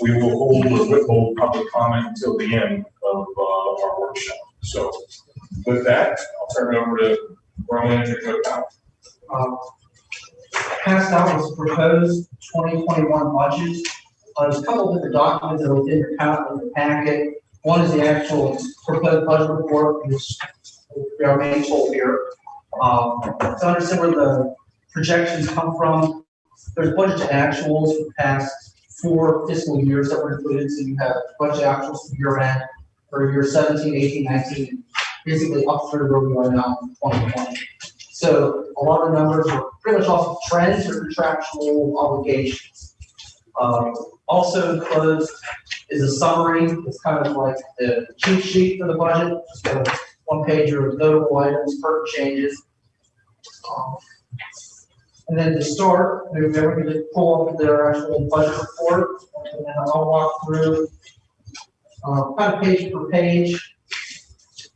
we will hold or withhold public comment until the end of, uh, our workshop. So with that, I'll turn it over to Borough Manager Joe Powell. Um, Passed out was proposed twenty twenty-one budget. Uh, There's a couple of different documents that your packet, in your packet. One is the actual proposed budget report, which we are main tool here. Um, To understand where the projections come from, there's a budget to actuals for past four fiscal years that were included. So you have budget actuals for year end for year 17, 18, 19, basically up through where we are now in twenty twenty. So a lot of the numbers are pretty much off of trends or contractual obligations. Um, also enclosed is a summary, it's kind of like the cheat sheet for the budget, just a one page of notable items, pertinent changes. Um, And then to start, we're going to pull up their actual budget report, and then I'll walk through uh, kind of page per page,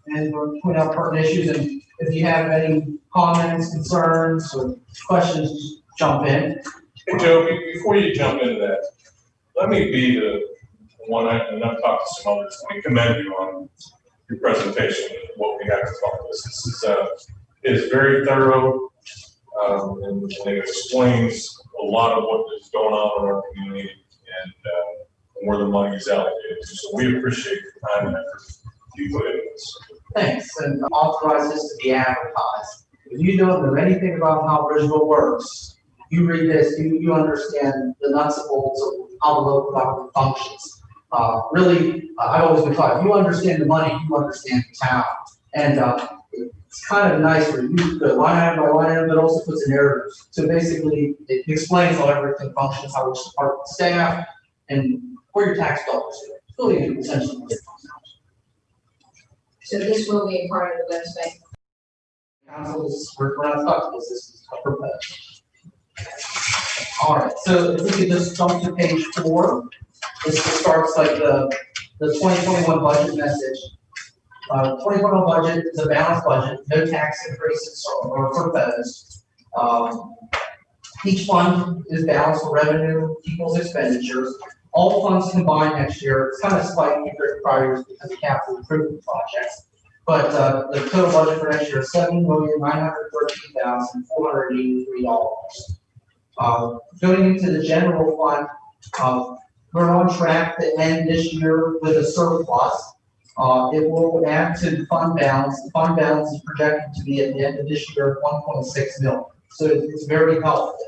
and we'll point out pertinent issues, and if you have any comments, concerns, or questions, just jump in. Hey, Joe, before you jump into that, let me be the one, I- and I've talked to some others, let me commend you on your presentation, what we have to talk about. This is, uh, is very thorough, um, and and it explains a lot of what is going on in our community and, uh, where the money is allocated. So we appreciate the time and effort you put this. Thanks, and authorize this to be advertised. If you don't know anything about how Bridgeville works, you read this, you, you understand the nuts and bolts of how the local government functions. Uh, really, I- I've always been taught, if you understand the money, you understand the town. And, uh, it's kind of nice where you go line item by line item, but also puts a narrative. So basically, it explains how everything functions, how each department staff, and where your tax dollars go. It's really essentially what it comes down to. So this will be a part of the website. Council's, not stuck with this, is proposed. All right, so if we could just jump to page four, this starts like the, the twenty twenty-one budget message. Uh, twenty twenty-one budget is a balanced budget, no tax increases are proposed. Um, each fund is balanced revenue equals expenditures. All funds combined next year, it's kind of slightly to prior years because of capital improvement projects. But, uh, the total budget for next year is seven million, nine hundred thirteen thousand, four hundred eighty-three dollars. Uh, going into the general fund, uh, we're on track to end this year with a surplus. Uh, it will add to the fund balance. The fund balance is projected to be at the end of this year, one point six million. So it's very helpful.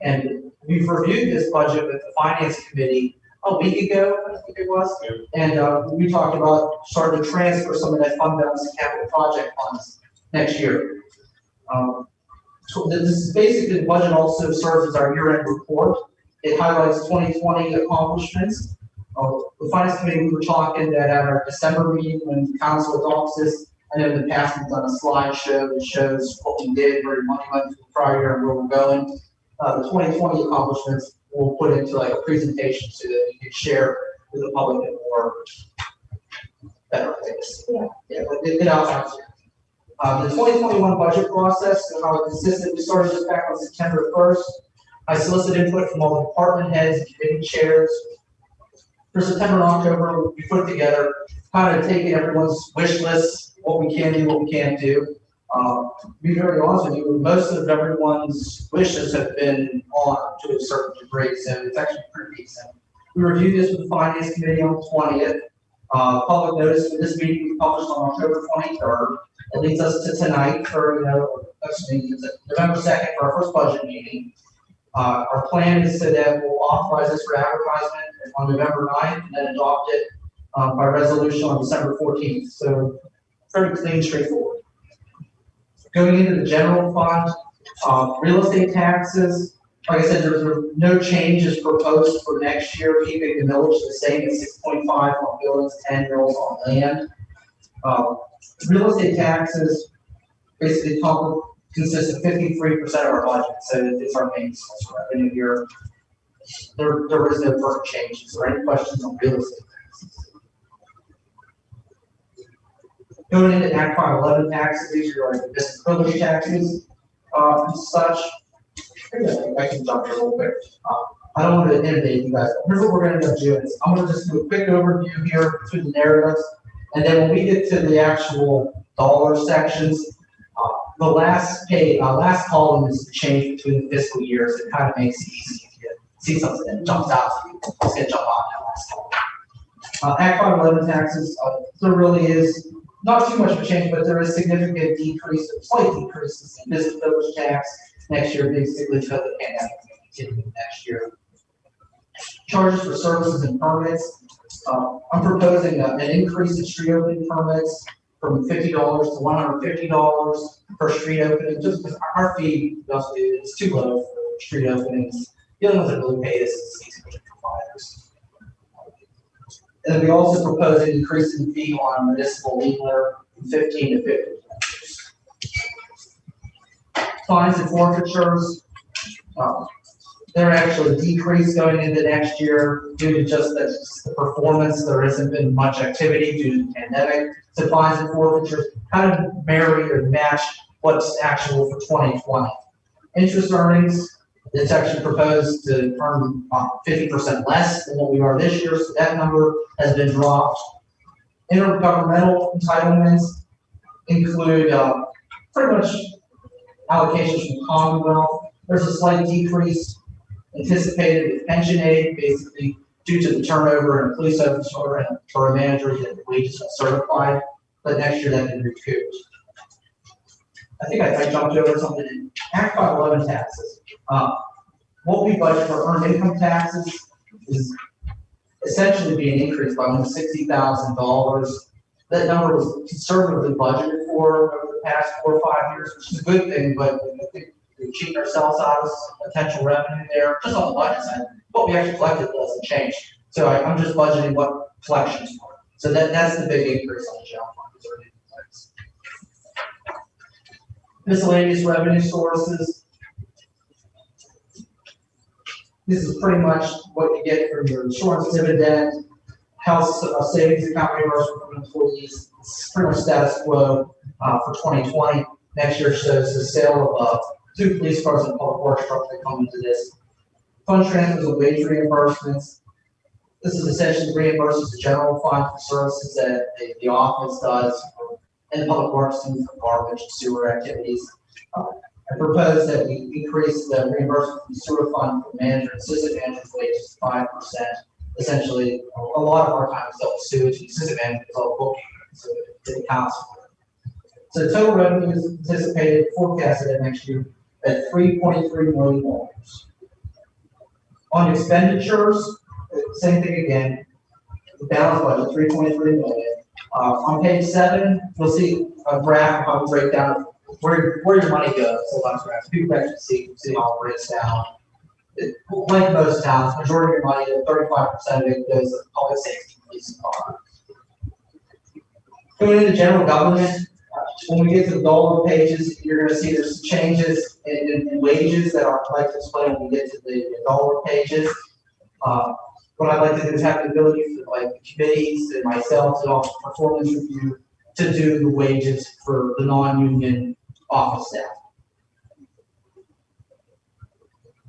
And we've reviewed this budget with the finance committee a week ago, I think it was. And, uh, we talked about starting to transfer some of that fund balance to capital project funds next year. Um, so this is basically, the budget also serves as our year-end report. It highlights twenty twenty accomplishments. Uh, the finance committee, we were talking that at our December meeting when council adopts this, I know in the past we've done a slideshow that shows what we did, where money went from the prior year and where we're going. Uh, the twenty twenty accomplishments we'll put into like a presentation so that we can share with the public in more better ways. Yeah. Yeah, but it, it outlines it. Uh, the twenty twenty-one budget process, and how it consisted, we started this back on September first. I solicited input from all the department heads, and committee chairs. For September and October, we put together, kind of taking everyone's wish list, what we can do, what we can't do. Um, to be very honest with you, most of everyone's wishes have been on to a certain degree, so it's actually pretty decent. We reviewed this with the finance committee on the twentieth. Uh, public notice for this meeting was published on October twenty-third. It leads us to tonight, or, you know, November second for our first budget meeting. Uh, our plan is so that we'll authorize this for advertisement on November 9th and then adopt it, um, by resolution on December fourteenth, so very clean, straightforward. Going into the general fund, uh, real estate taxes, like I said, there's no changes proposed for next year, keeping the millage the same at six point five on buildings, ten mils on land. Uh, real estate taxes basically consist of fifty-three percent of our budget, so it's our main source of revenue here. There, there is no changes, or any questions on real estate taxes? Going into Act five eleven taxes, these are like business privilege taxes, uh, and such. I can jump here real quick. Uh, I don't want to inundate you guys. Here's what we're up doing. is I'm gonna just do a quick overview here through the narratives. And then when we get to the actual dollar sections, uh, the last page, uh, last column is the change between the fiscal years. It kind of makes it you see something that jumps out to you. It's jump that last column. Uh, Act five eleven taxes, uh, there really is not too much of a change, but there is significant decrease, slight decreases in business privilege tax next year, basically because the pandemic continue next year. Charges for services and permits, uh, I'm proposing an increase in street opening permits from fifty dollars to one hundred fifty dollars per street opening, just because our- fee, to is too low for street openings. The only ones that really pay is these providers. And then we also propose an increase in fee on municipal leaner from fifteen to fifty. Fines and forfeitures, um, they're actually decreased going into next year due to just the, the performance. There hasn't been much activity due to the pandemic. So fines and forfeitures kind of marry or match what's actual for twenty twenty. Interest earnings, it's actually proposed to earn uh, fifty percent less than what we are this year, so that number has been dropped. Intergovernmental entitlements include, uh, pretty much allocations from Commonwealth. There's a slight decrease anticipated with pension aid, basically due to the turnover in police officer and borough managers and wages are certified, but next year that can be recouped. I think I, I jumped over something in Act five eleven taxes. Uh, what we budget for earned income taxes is essentially being increased by almost sixty thousand dollars. That number was conservatively budgeted for over the past four or five years, which is a good thing, but I think we're cheating ourselves out of potential revenue there, just on the budget side. What we actually collected doesn't change. So I, I'm just budgeting what collections are. So that, that's the big increase on the general fund. is earned income tax. Miscellaneous revenue sources. This is pretty much what you get from your insurance dividend, health uh, savings account reimbursement from employees. It's pretty much status quo, uh, for twenty twenty. Next year shows the sale of, uh, two police cars and public works trucks that come into this. Fund transfers and wage reimbursements. This is essentially reimburses the general fund for services that the office does, and public works do for garbage and sewer activities. Uh, I propose that we increase the reimbursement from the sewer fund for manager and assistant manager's wages five percent. Essentially, a lot of our time is dealt with sewage, and assistant manager is all so it. So total revenue is anticipated forecasted at next year at three point three million dollars. On expenditures, same thing again, the balance budget, three point three million. Uh, on page seven, you'll see a graph, how we break down where, where your money goes, so lots of graphs, people actually see, see how it breaks down. It- Like most towns, majority of your money, thirty-five percent of it goes to public safety, police and fire. Going into general government, uh, when we get to the dollar pages, you're gonna see there's changes in, in- in wages that I'd like to explain when we get to the dollar pages. Uh, what I'd like to do is have the ability for like the committees and myself to offer performance review to do the wages for the non-union office staff.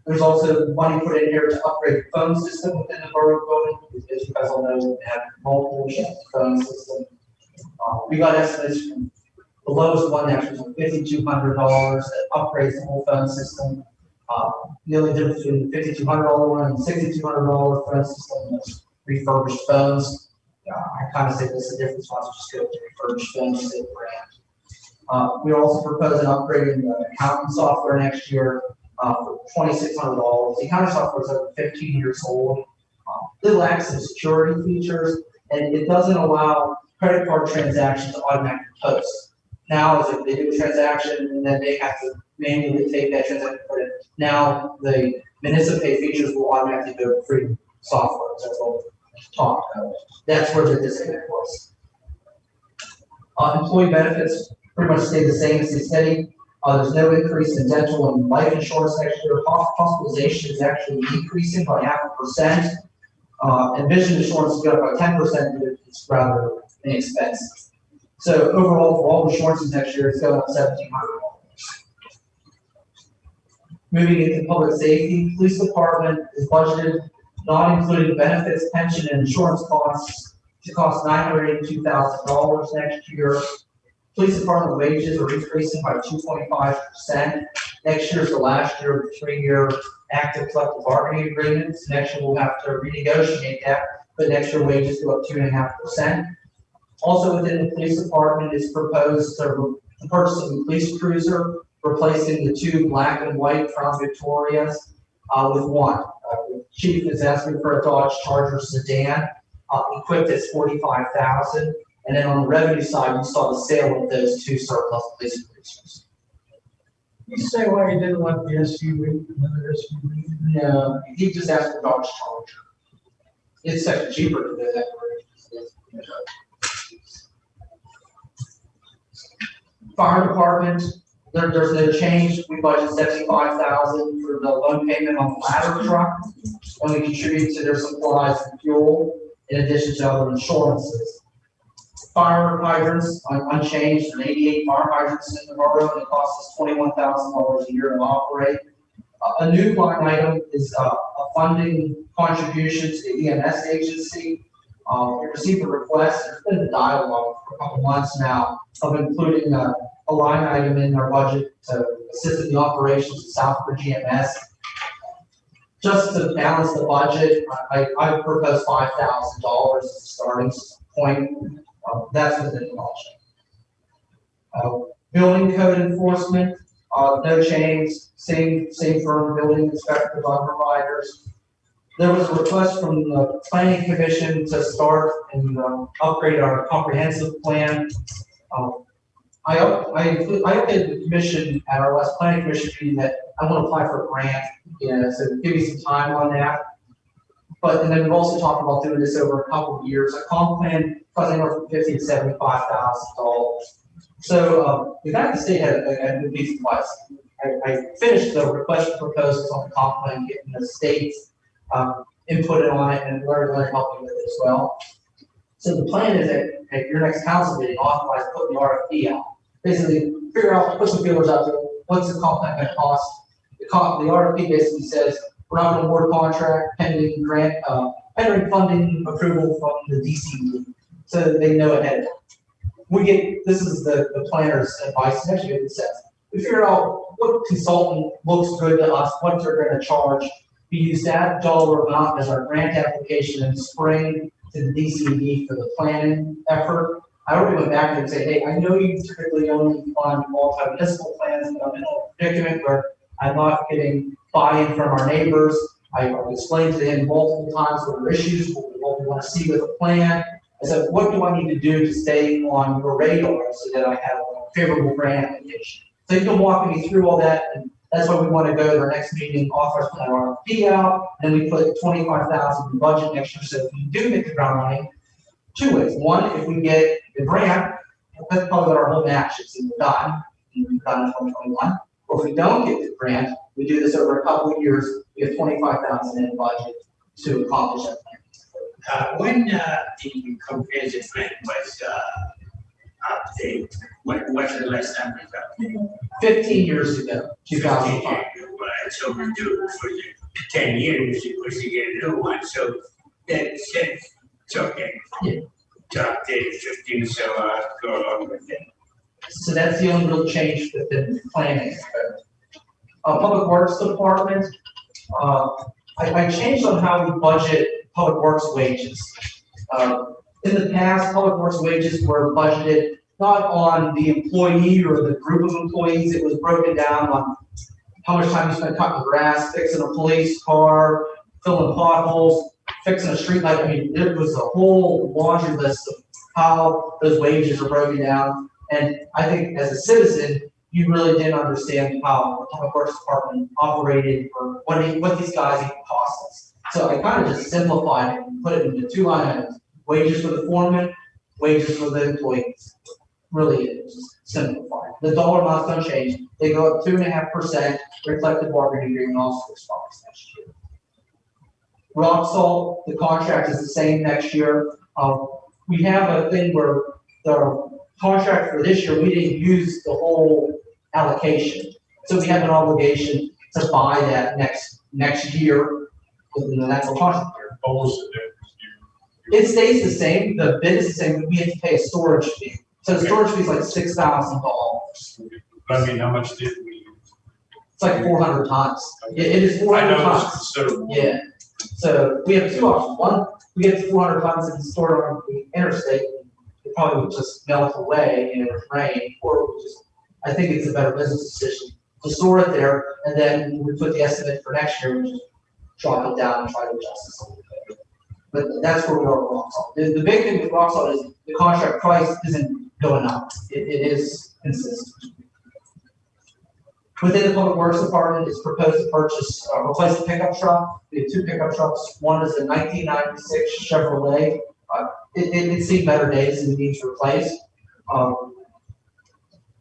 There's also money put in here to upgrade the phone system within the borough building, as you guys all know, we have multiple phone system. Uh, we got estimates from, the lowest one actually was fifty-two hundred dollars that upgrades the whole phone system. The only difference between the fifty-two hundred dollar one and sixty-two hundred dollar phone system is refurbished phones. Uh, I kind of say this is the difference, why don't just go the refurbished phones, same brand. Uh, we also propose an upgrading the accounting software next year, uh, for twenty-six hundred dollars. The accounting software is over fifteen years old. Uh, It lacks some security features, and it doesn't allow credit card transactions to automatically post. Now, do a transaction, and then they have to manually take that transaction, put it, now the municipal features will automatically go to free software, that's what we talked about. That's where the disconnect was. Uh, employee benefits pretty much stay the same as they steady. Uh, there's no increase in dental and life insurance next year. Hospitalization is actually decreasing by half a percent. Uh, and vision insurance is going up by ten percent, but it's rather inexpensive. So overall, for all the insurances next year, it's going up seventeen hundred dollars. Moving into public safety, police department is budgeted, not including benefits, pension, and insurance costs, to cost nine hundred eighty-two thousand dollars next year. Police department wages are increasing by two point five percent. Next year is the last year of the three-year active collective bargaining agreements. Next year we'll have to renegotiate that, but next year wages go up two and a half percent. Also within the police department is proposed the purchase of a police cruiser, replacing the two black and white Crown Victorias, uh, with one. Uh, Chief is asking for a Dodge Charger sedan, uh, equipped at forty-five thousand. And then on the revenue side, you saw the sale of those two surplus police cruisers. You say why he didn't want the SUV, another SUV? No, he just asked for Dodge Charger. It's actually cheaper to do that. Fire department, there, there's no change, we budgeted seventy-five thousand for the loan payment on the ladder truck. And we contribute to their supplies and fuel, in addition to other insurances. Fire hydrants, un- unchanged, there are eighty-eight fire hydrants in the borough, and it costs us twenty-one thousand dollars a year to operate. A- A new line item is uh, a funding contribution to the EMS agency. Uh, We received a request, there's been a dialogue for a couple months now of including a, a line item in our budget to assist in the operations of Southbridge EMS. Just to balance the budget, I, I propose five thousand dollars as a starting point. Uh, That's within the budget. Uh, Building code enforcement, uh, no change, same, same firm, building inspectors, on providers. There was a request from the planning commission to start and, um, upgrade our comprehensive plan. Um, I, I, include- I updated the commission at our last planning commission meeting that I want to apply for a grant, know, so give me some time on that. But, and then we've also talked about doing this over a couple of years, a comp plan, costing anywhere from fifty to seventy-five thousand dollars. So, um, the state had, had moved these twice. I, I finished the request for proposals on the comp plan, getting the state's, um, input on it, and Larry, to help you with it as well. So the plan is that, at your next council meeting, authorize putting the RFP out. Basically, figure out, put some feelers out there, what's the contract gonna cost? The comp, the RFP basically says, we're not gonna award contract pending grant, uh, pending funding approval from the DCD, so that they know ahead of time. We get, this is the, the planner's advice, actually it says. We figure out what consultant looks good to us, what they're gonna charge. We use that dollar amount as our grant application in the spring to the DCD for the planning effort. I already went back and say, hey, I know you typically only fund multi-municipal plans, but I'm in a predicament where I'm not getting buy-in from our neighbors. I've explained to him multiple times what our issues, what we- what we want to see with the plan. I said, what do I need to do to stay on your radar so that I have a favorable grant application? So you can walk me through all that, and that's why we want to go to our next meeting, authorize put our RFP out, and we put twenty-five thousand in budget next year, so if we do get the ground running, two ways. One, if we get the grant, that's probably our whole match, it's either done, we've done in twenty twenty-one. Or if we don't get the grant, we do this over a couple of years, we have twenty-five thousand in budget to accomplish that plan. Uh, when, uh, the comprehensive plan was, uh, updated, when, what's the last time it was updated? Fifteen years ago, two thousand five. Right, so we do it for the ten years, of course, you get a new one, so that, since, it's okay. Yeah. To update fifteen, so, uh, go along with it. So that's the only real change within planning. Uh, Public Works Department, uh, I, I changed on how we budget Public Works wages. Uh, in the past, Public Works wages were budgeted not on the employee or the group of employees, it was broken down on how much time you spent cutting grass, fixing a police car, filling potholes, fixing a street light. I mean, it was a whole laundry list of how those wages are broken down. And I think as a citizen, you really didn't understand how the public works department operated or what, what these guys even cost us. So I kind of just simplified it and put it into two items, wages for the foreman, wages for the employees. Really, just simplified. The dollar amounts don't change. They go up two and a half percent, reflective bargaining agreement also expires next year. Rock salt, the contract is the same next year. Um, we have a thing where the contract for this year, we didn't use the whole allocation. So we have an obligation to buy that next, next year within the natural contract year. What was the It stays the same, the bid is the same, but we have to pay a storage fee. So the storage fee is like six thousand dollars. I mean, how much did we? It's like four hundred tons. It, it is four I hundred know it's tons. considerable. Yeah, so we have two options. One, we get four hundred tons and store it on the interstate. It probably would just melt away and it would rain, or we just, I think it's a better business decision to store it there and then we put the estimate for next year, we just drop it down and try to adjust this a little bit. But that's where we are with rock salt. The, the big thing with rock salt is the contract price isn't going up. It, it is consistent. Within the public works department, it's proposed to purchase, uh, replace the pickup truck. We have two pickup trucks. One is a nineteen ninety-six Chevrolet. Uh, it, it, it's seen better days and needs replaced. Um,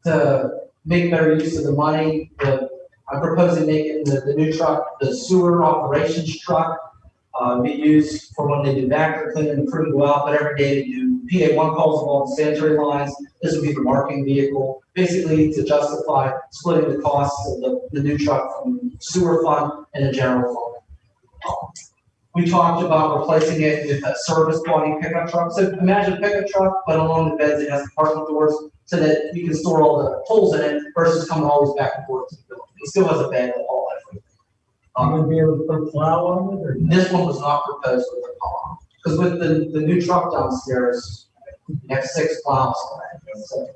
to make better use of the money, the, I'm proposing making the, the new truck, the sewer operations truck, uh, be used for when they do backer cleaning and proving well, but every day they do PA one calls along the sanitary lines. This would be the marking vehicle, basically to justify splitting the costs of the, the new truck from sewer fund and the general fund. We talked about replacing it with a service body pickup truck. So imagine a pickup truck, but along the beds, it has parking doors so that you can store all the tools in it versus coming always back and forth to the building. It still has a bed to haul. I'm Um, gonna be able to put plow on it or? this one was not proposed with the column, because with the, the new truck downstairs, you have six plows on it, so.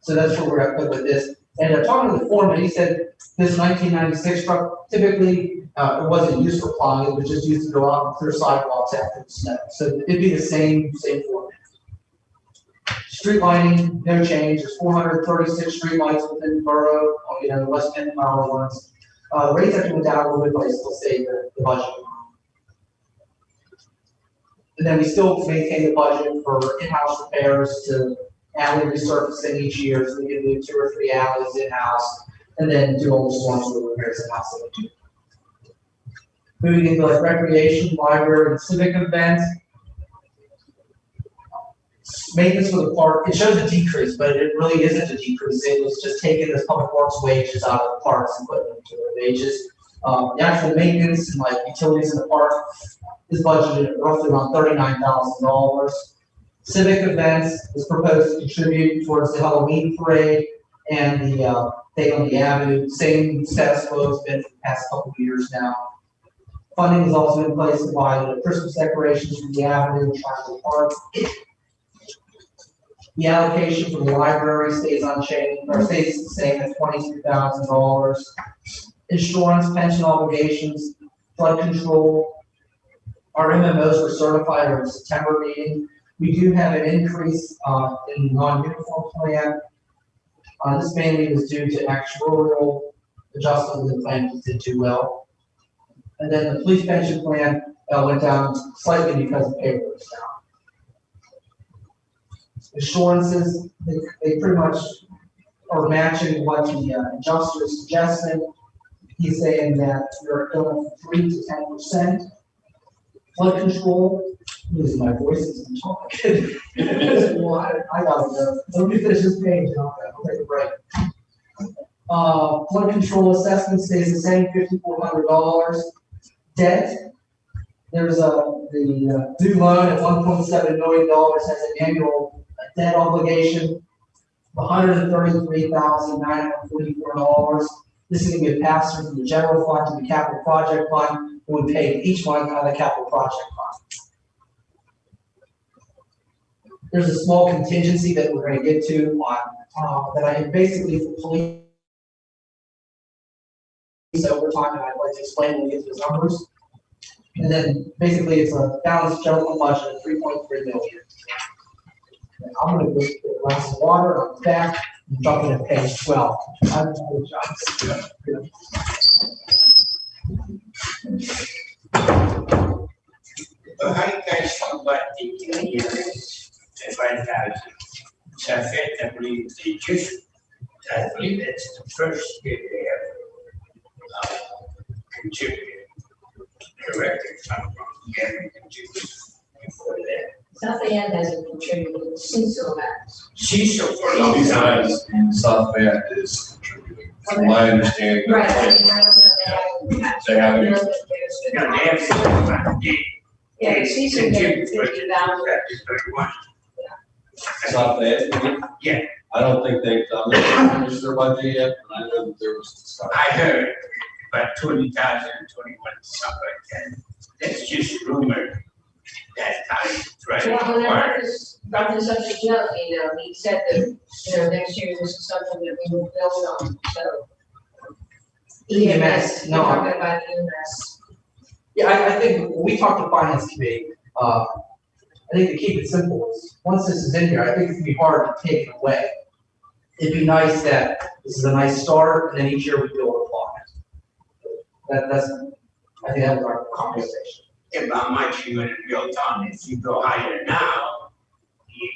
So that's where we're at with this, and uh, talking to the foreman, he said this nineteen ninety-six truck, typically, uh, it wasn't used for plowing, it was just used to go out and clear sidewalks after the snow, so it'd be the same, same format. Street lighting, no change, there's four hundred thirty-six street lights within the borough, uh, you know, the West Penn power ones. Uh, rates actually went down a little bit, but I still say the, the budget. And then we still maintain the budget for in-house repairs to alley resurfacing each year, so we can do two or three alleys in-house, and then do all the storm sewer repairs in-house. we do. Moving into like recreation, library, and civic events. Maintenance for the park, it shows a decrease, but it really isn't a decrease, it was just taking the public works wages out of the parks and putting them to their wages. Um, the actual maintenance and like utilities in the park is budgeted at roughly around thirty-nine thousand dollars. Civic events is proposed to contribute towards the Halloween parade and the, uh, thing on the avenue, same status quo it's been for the past couple of years now. Funding is also in place to buy the Christmas decorations from the avenue, and Triangle Park. The allocation for the library stays unchanged, or stays the same at twenty-two thousand dollars. Insurance, pension obligations, flood control. Our MMOs were certified in the September meeting. We do have an increase, uh, in non-uniform plan. Uh, this mainly was due to actuarial adjustment the plan did too well. And then the police pension plan, uh, went down slightly because the payroll was down assurances, they, they pretty much are matching what the uh, adjuster suggesting. He's saying that we're going from three to ten percent. Flood control, losing my voice as I'm talking. Well, I, I gotta go, let me finish this page, and I'll, I'll take a break. Uh, flood control assessment stays the same, fifty-four hundred dollars. Debt, there's a, the uh, new loan at one point seven million dollars has an annual debt obligation of hundred and thirty-three thousand nine hundred forty-four dollars. This is gonna be a pass through from the general fund to the capital project fund, who would pay each one of the capital project fund. There's a small contingency that we're gonna get to on, uh, that I basically for police. over time, and I'd like to explain when we get to the numbers. And then basically it's a balanced general budget of three point three million. I'm gonna go get a glass of water, be back, and jump in at page twelve. I apologize. So how you guys talk about the thousand? So I think, I believe they just, I believe it's the first year they have uh, contributed. Correct, if I'm wrong, before that. Since the last. Cecil for a long time. Besides, South Bend is contributing from my understanding. Right. They have, it. that they have the. Yeah, the the that is very much. It's not bad. Yeah. I don't think they've done their, finished their budget yet, and I know that there was discussion. I heard about twenty thousand, twenty-one, something like that. That's just rumor. That time, right? Well, when I Right. brought this, up to Joe, you know, he said that, you know, next year this is something that we will build on, so. EMS, We're no, I- talking about EMS. Yeah, I, I think, when we talked to finance committee, uh, I think to keep it simple is, once this is in here, I think it's gonna be hard to take it away. It'd be nice that this is a nice start, and then each year we build upon it. That, that's, I think that was our conversation. If how much you're gonna build on, if you go higher now, you,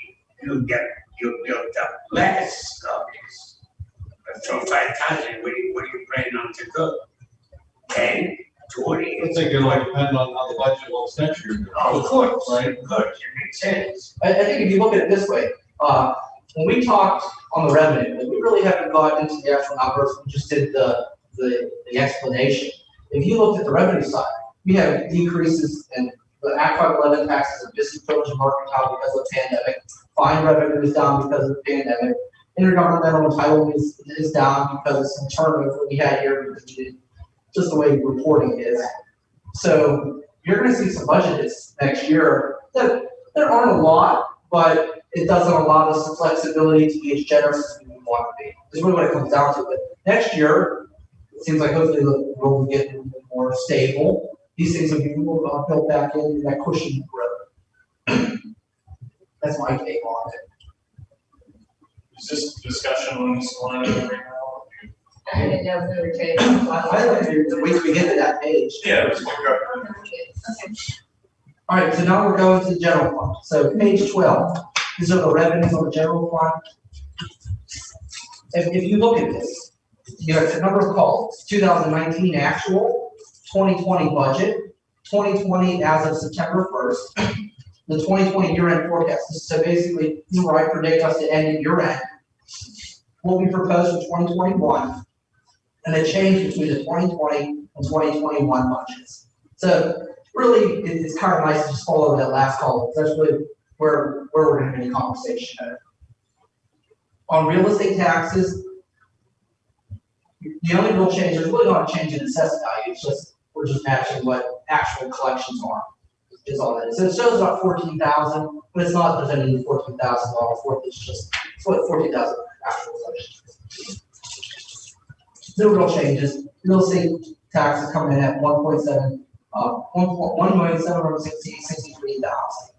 you get, you built up less of this. But from five thousand, what you, what are you planning on to go? Ten, twenty? I think it might depend on how the budget looks next year. Of course, Right. of course, it makes sense. I, I think if you look at it this way, uh, when we talked on the revenue, we really haven't gotten into the actual numbers, we just did the, the, the explanation. If you looked at the revenue side, we have decreases in the Act five eleven taxes and business and mercantile because of the pandemic. Fine revenue is down because of the pandemic. Intergovernmental entitlement is, is down because of some turnover we had here, just the way reporting is. So you're gonna see some budget hits next year that there aren't a lot, but it doesn't allow us the flexibility to be as generous as we want to be. Is really what it comes down to. But next year, it seems like hopefully the world will get a little bit more stable. These things will be uh, built back in, that cushion growth. That's my take on it. is this discussion on this line right now? I didn't know if we were taking. I, I like to wait till we get to that page. Yeah, let's look. Okay. All right, so now we're going to the general fund. So page twelve, these are the revenues on the general fund. If, if you look at this, you know, it's a number of calls, two thousand nineteen actual, twenty twenty budget, twenty twenty as of September first, the twenty twenty year-end forecast. So basically, where I predict us to end at year-end. What be proposed for twenty twenty-one, and the change between the twenty twenty and twenty twenty-one budgets. So really, it's kind of nice to just follow that last column, that's really where, where we're have a conversation at. On real estate taxes, the only real change, there's really not a change in assessed value, it's just, we're just matching what actual collections are. Is all that is, so it shows about fourteen thousand, but it's not, fourteen thousand dollars worth, it's just, it's what fourteen thousand actual collections. No real changes, real estate taxes coming in at one point seven uh, one point, one million, seven hundred sixty, sixty-three thousand.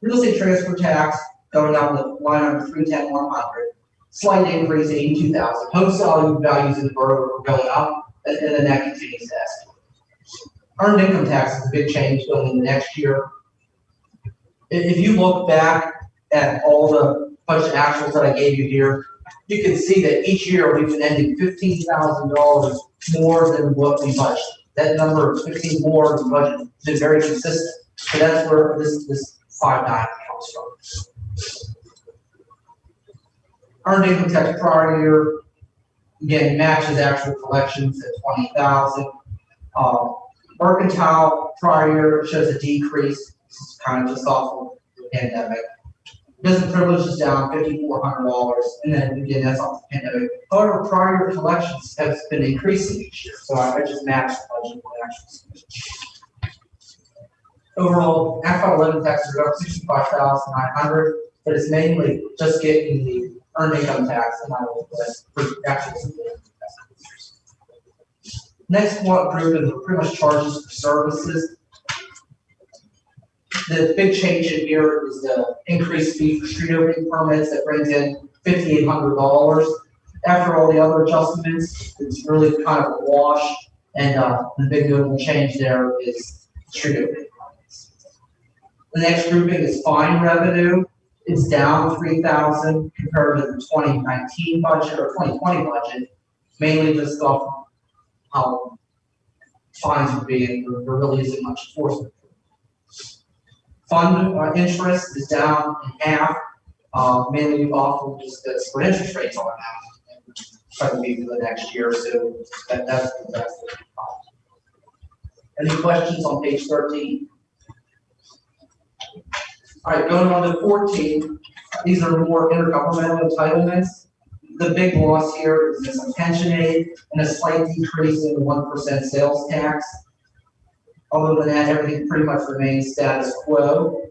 Real estate transfer tax going down to line number three ten, one hundred, slight increase, eighty-two thousand. Home selling values in the borough are going up, and, and then that continues to escalate. Earned income tax is a big change going into next year. If, you look back at all the budget actuals that I gave you here, you can see that each year we've been ending fifteen thousand dollars more than what we budgeted that number of fifteen more in the budget has been very consistent. So that's where this, this five nine comes from. Earned income tax prior year, again, matches actual collections at twenty thousand. Um, mercantile prior shows a decrease, this is kind of just off of the pandemic. Business privilege is down fifty-four hundred dollars, and then again, that's off the pandemic. However, prior collections has been increasing each year, so I just matched the budget with actual. Overall, five eleven taxes are up sixty-five thousand nine hundred, but it's mainly just getting the earned income tax and I will, for actual. Next one group is pretty much charges for services. The big change in here is the increased fee for street opening permits that brings in fifty-eight hundred dollars. After all the other adjustments, it's really kind of a wash, and, uh, the big notable change there is street opening permits. The next grouping is fine revenue, it's down three thousand compared to the twenty nineteen budget or twenty twenty budget, mainly just off how fines are being, there there really isn't much enforcement. Fund uh, interest is down in half, uh, mainly off of just the spread interest rates on that. try to be for the next year, or so that, that's, that's. Any questions on page thirteen? All right, going on to fourteen, these are more intergovernmental entitlements the big loss here is this pension aid and a slight decrease in the 1% sales tax. Other than that, everything pretty much remains status quo.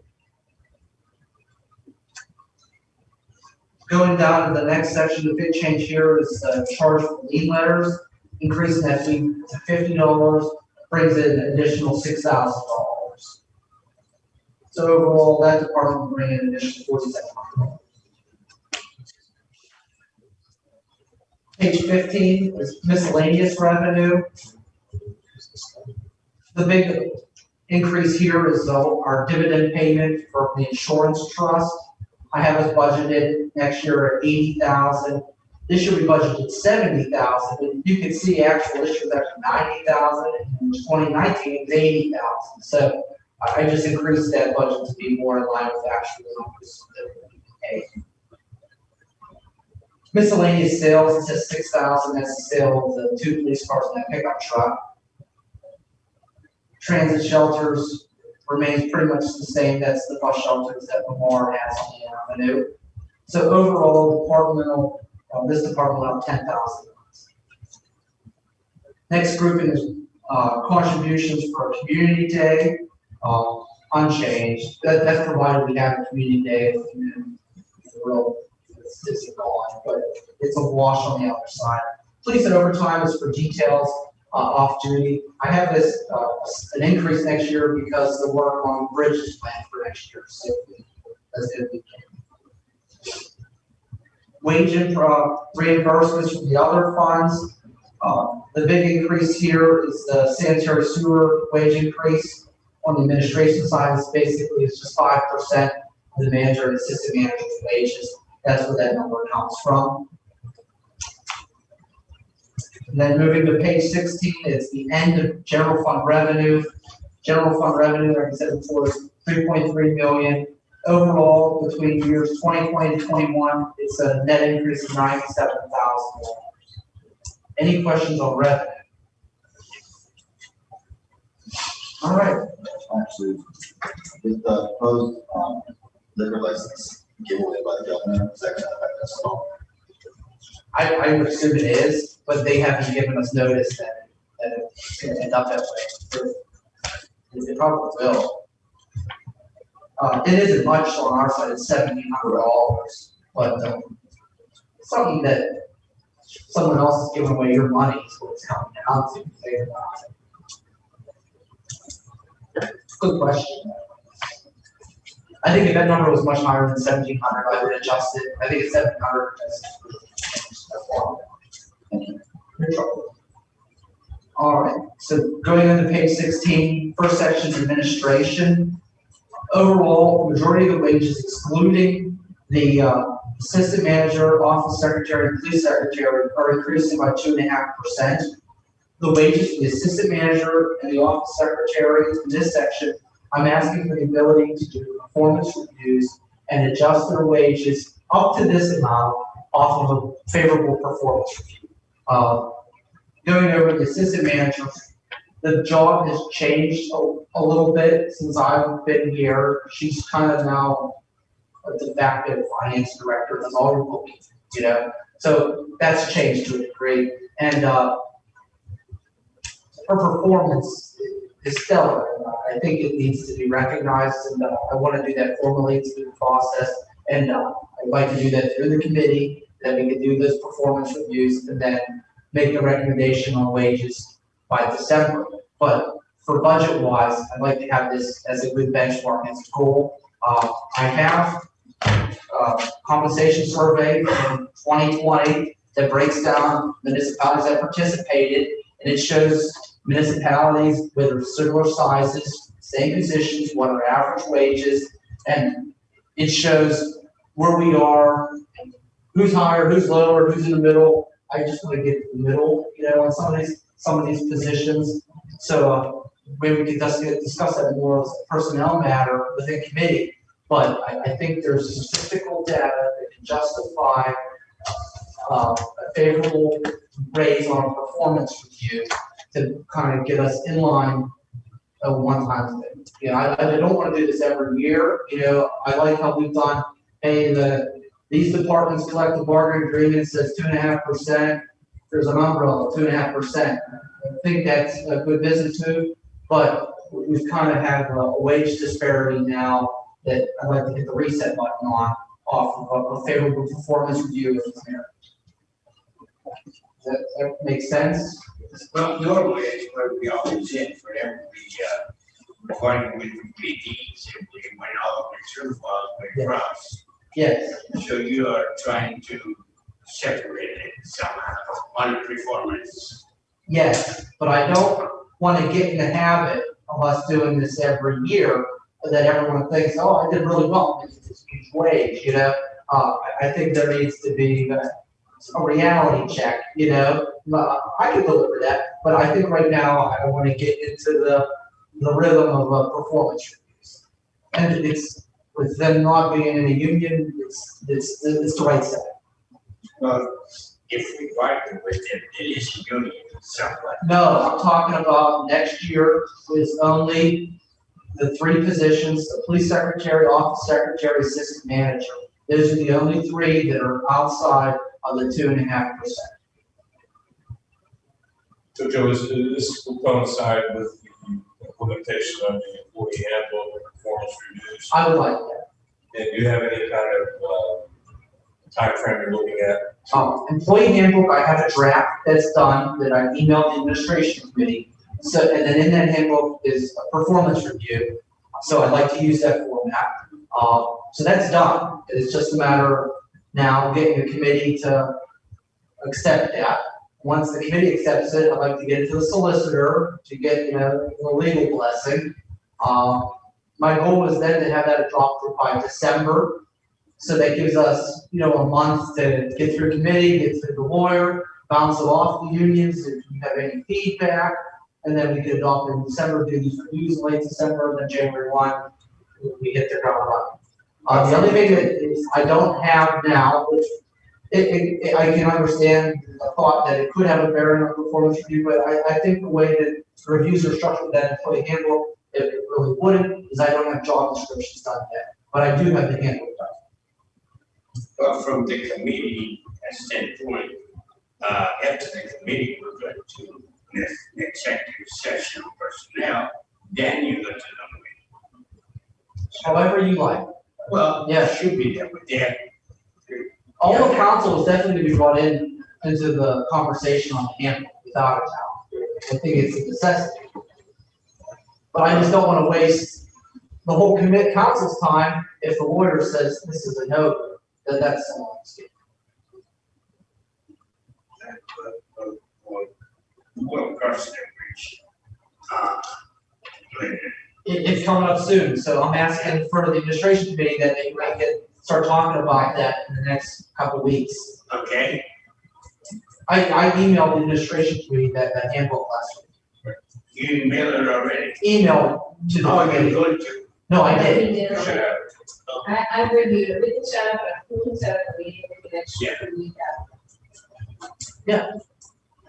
Going down to the next section, the big change here is the charge for lien letters, increasing that fee to $50 brings in an additional $6,000. So overall, that department will bring in an additional $47,000. Page fifteen is miscellaneous revenue. The big increase here is our dividend payment for the insurance trust. I have us budgeted next year at eighty thousand. This year we budgeted seventy thousand, but you can see actual, this year's actually ninety thousand, and twenty nineteen eighty thousand. So I, I just increased that budget to be more in line with actual numbers that we pay. Miscellaneous sales, it says six thousand, that's the sale of the two police cars and that pickup truck. Transit shelters remains pretty much the same, that's the bus shelters that Lamar has on the avenue. So overall, departmental, uh, this department went up ten thousand. Next grouping is, uh, contributions for a community day, uh, unchanged, that, that's provided we have a community day, it's, but it's a wash on the other side. Police and overtime is for details, uh, off duty. I have this, uh, an increase next year because the work on bridges planned for next year, so that's be. Wage and, uh, reimbursements from the other funds. Uh, the big increase here is the sanitary sewer wage increase. On the administration side, it's basically, it's just five percent of the manager and assistant manager's wages. That's where that number comes from. And then moving to page sixteen, it's the end of general fund revenue. General fund revenue, like I said before, is three point three million. Overall, between years twenty twenty and twenty-one, it's a net increase of ninety-seven thousand dollars. Any questions on revenue? All right, actually, with the proposed, um, liquor license by the governor, is that gonna affect us at all? I, I assume it is, but they haven't given us notice that, that it's gonna end up that way. It probably will. Uh, it isn't much on our side, it's seventeen hundred dollars, but, um, something that someone else is giving away your money is what it's coming down to. Good question. I think if that number was much higher than seventeen hundred, I would adjust it, I think it's seven hundred. All right, so going into page 16, first section is administration. Overall, majority of the wages excluding the uh, assistant manager, office secretary, and police secretary are increasing by two and a half percent. The wages for the assistant manager and the office secretary in this section, I'm asking for the ability to do performance reviews and adjust their wages up to this amount off of a favorable performance review. Uh, Going over the assistant manager, the job has changed a, a little bit since I've been here. She's kind of now a de facto finance director, that's all you're looking, you know? So that's changed to a degree, and, uh, her performance is stellar. I think it needs to be recognized, and, uh, I want to do that formally through the process. And, uh, I'd like to do that through the committee, that we can do those performance reviews, and then make a recommendation on wages by December. But for budget wise, I'd like to have this as a good benchmark as a goal. Uh, I have, a compensation survey from twenty twenty that breaks down municipalities that participated, and it shows municipalities with similar sizes, same positions, what are average wages, and it shows where we are, who's higher, who's lower, who's in the middle. I just want to get the middle, you know, on some of these, some of these positions. So, uh, maybe we discuss, discuss that more as a personnel matter within committee. But I, I think there's statistical data that can justify uh, a favorable raise on a performance review to kind of get us in line a one-time thing. You know, I, I don't want to do this every year, you know, I like how we've done, hey, the, these departments collect collective bargaining agreement says two and a half percent, there's an umbrella, two and a half percent. I think that's a good business move, but we've kind of have a wage disparity now that I'd like to hit the reset button on, off of a favorable performance review. Does that, that make sense? Well, normally it's where we always in for every, uh, according with PDs, and we went all the way through all the way across. Yes, So you are trying to separate it somehow on performance. yes, but I don't want to get in the habit of us doing this every year, that everyone thinks, oh, I did really well, it's this huge wage, you know? Uh, I, I think there needs to be a a reality check, you know? I can deliver that, but I think right now I want to get into the, the rhythm of, uh, performance reviews. And it's, with them not being in a union, it's, it's, it's the right step. Well, if we bargain with it, it is a union somewhat. No, I'm talking about next year is only the three positions, the police secretary, office secretary, assistant manager. Those are the only three that are outside of the two and a half percent. So Joe, is, this will coincide with the implementation of the employee handbook and performance reviews? I would like that. And do you have any kind of, uh, timeframe you're looking at? Um, employee handbook, I have a draft that's done, that I emailed the administration committee. So, and then in that handbook is a performance review, so I'd like to use that format. Uh, so that's done, it's just a matter of now getting the committee to accept that. Once the committee accepts it, I'd like to get it to the solicitor to get, you know, the legal blessing. Uh, my goal was then to have that dropped by December, so that gives us, you know, a month to get through committee, get through the lawyer, bounce it off the unions, if you have any feedback. And then we could adopt in December, do these reviews late December, and then January one, we hit the ground running. Uh, the only thing that is, I don't have now, which it, it, it- I can understand the thought that it could have a bearing on performance review, but I, I think the way that the reviews are structured, that employee handbook, it it really wouldn't, is I don't have job descriptions done yet, but I do have the handbook done. But from the committee standpoint, uh, after the committee, we're going to next executive session on personnel, then you go to the. However you like. Well, Yeah. yeah, should be there, but there, All the council is definitely to be brought in into the conversation on the handbook, without a doubt. I think it's a necessity. But I just don't wanna waste the whole commit council's time if the lawyer says this is a no, then that's a long escape. will cross. Uh, later. It, it's coming up soon, so I'm asking for the administration committee that they might get, start talking about that in the next couple weeks. Okay, I, I emailed the administration committee that, that handbook last week. you emailed it already. Email to the Oh, you're committee. going to, No, I did. We did. You. I, I reviewed it, we can set up, a we can set up a meeting for next Yeah. week. Yeah.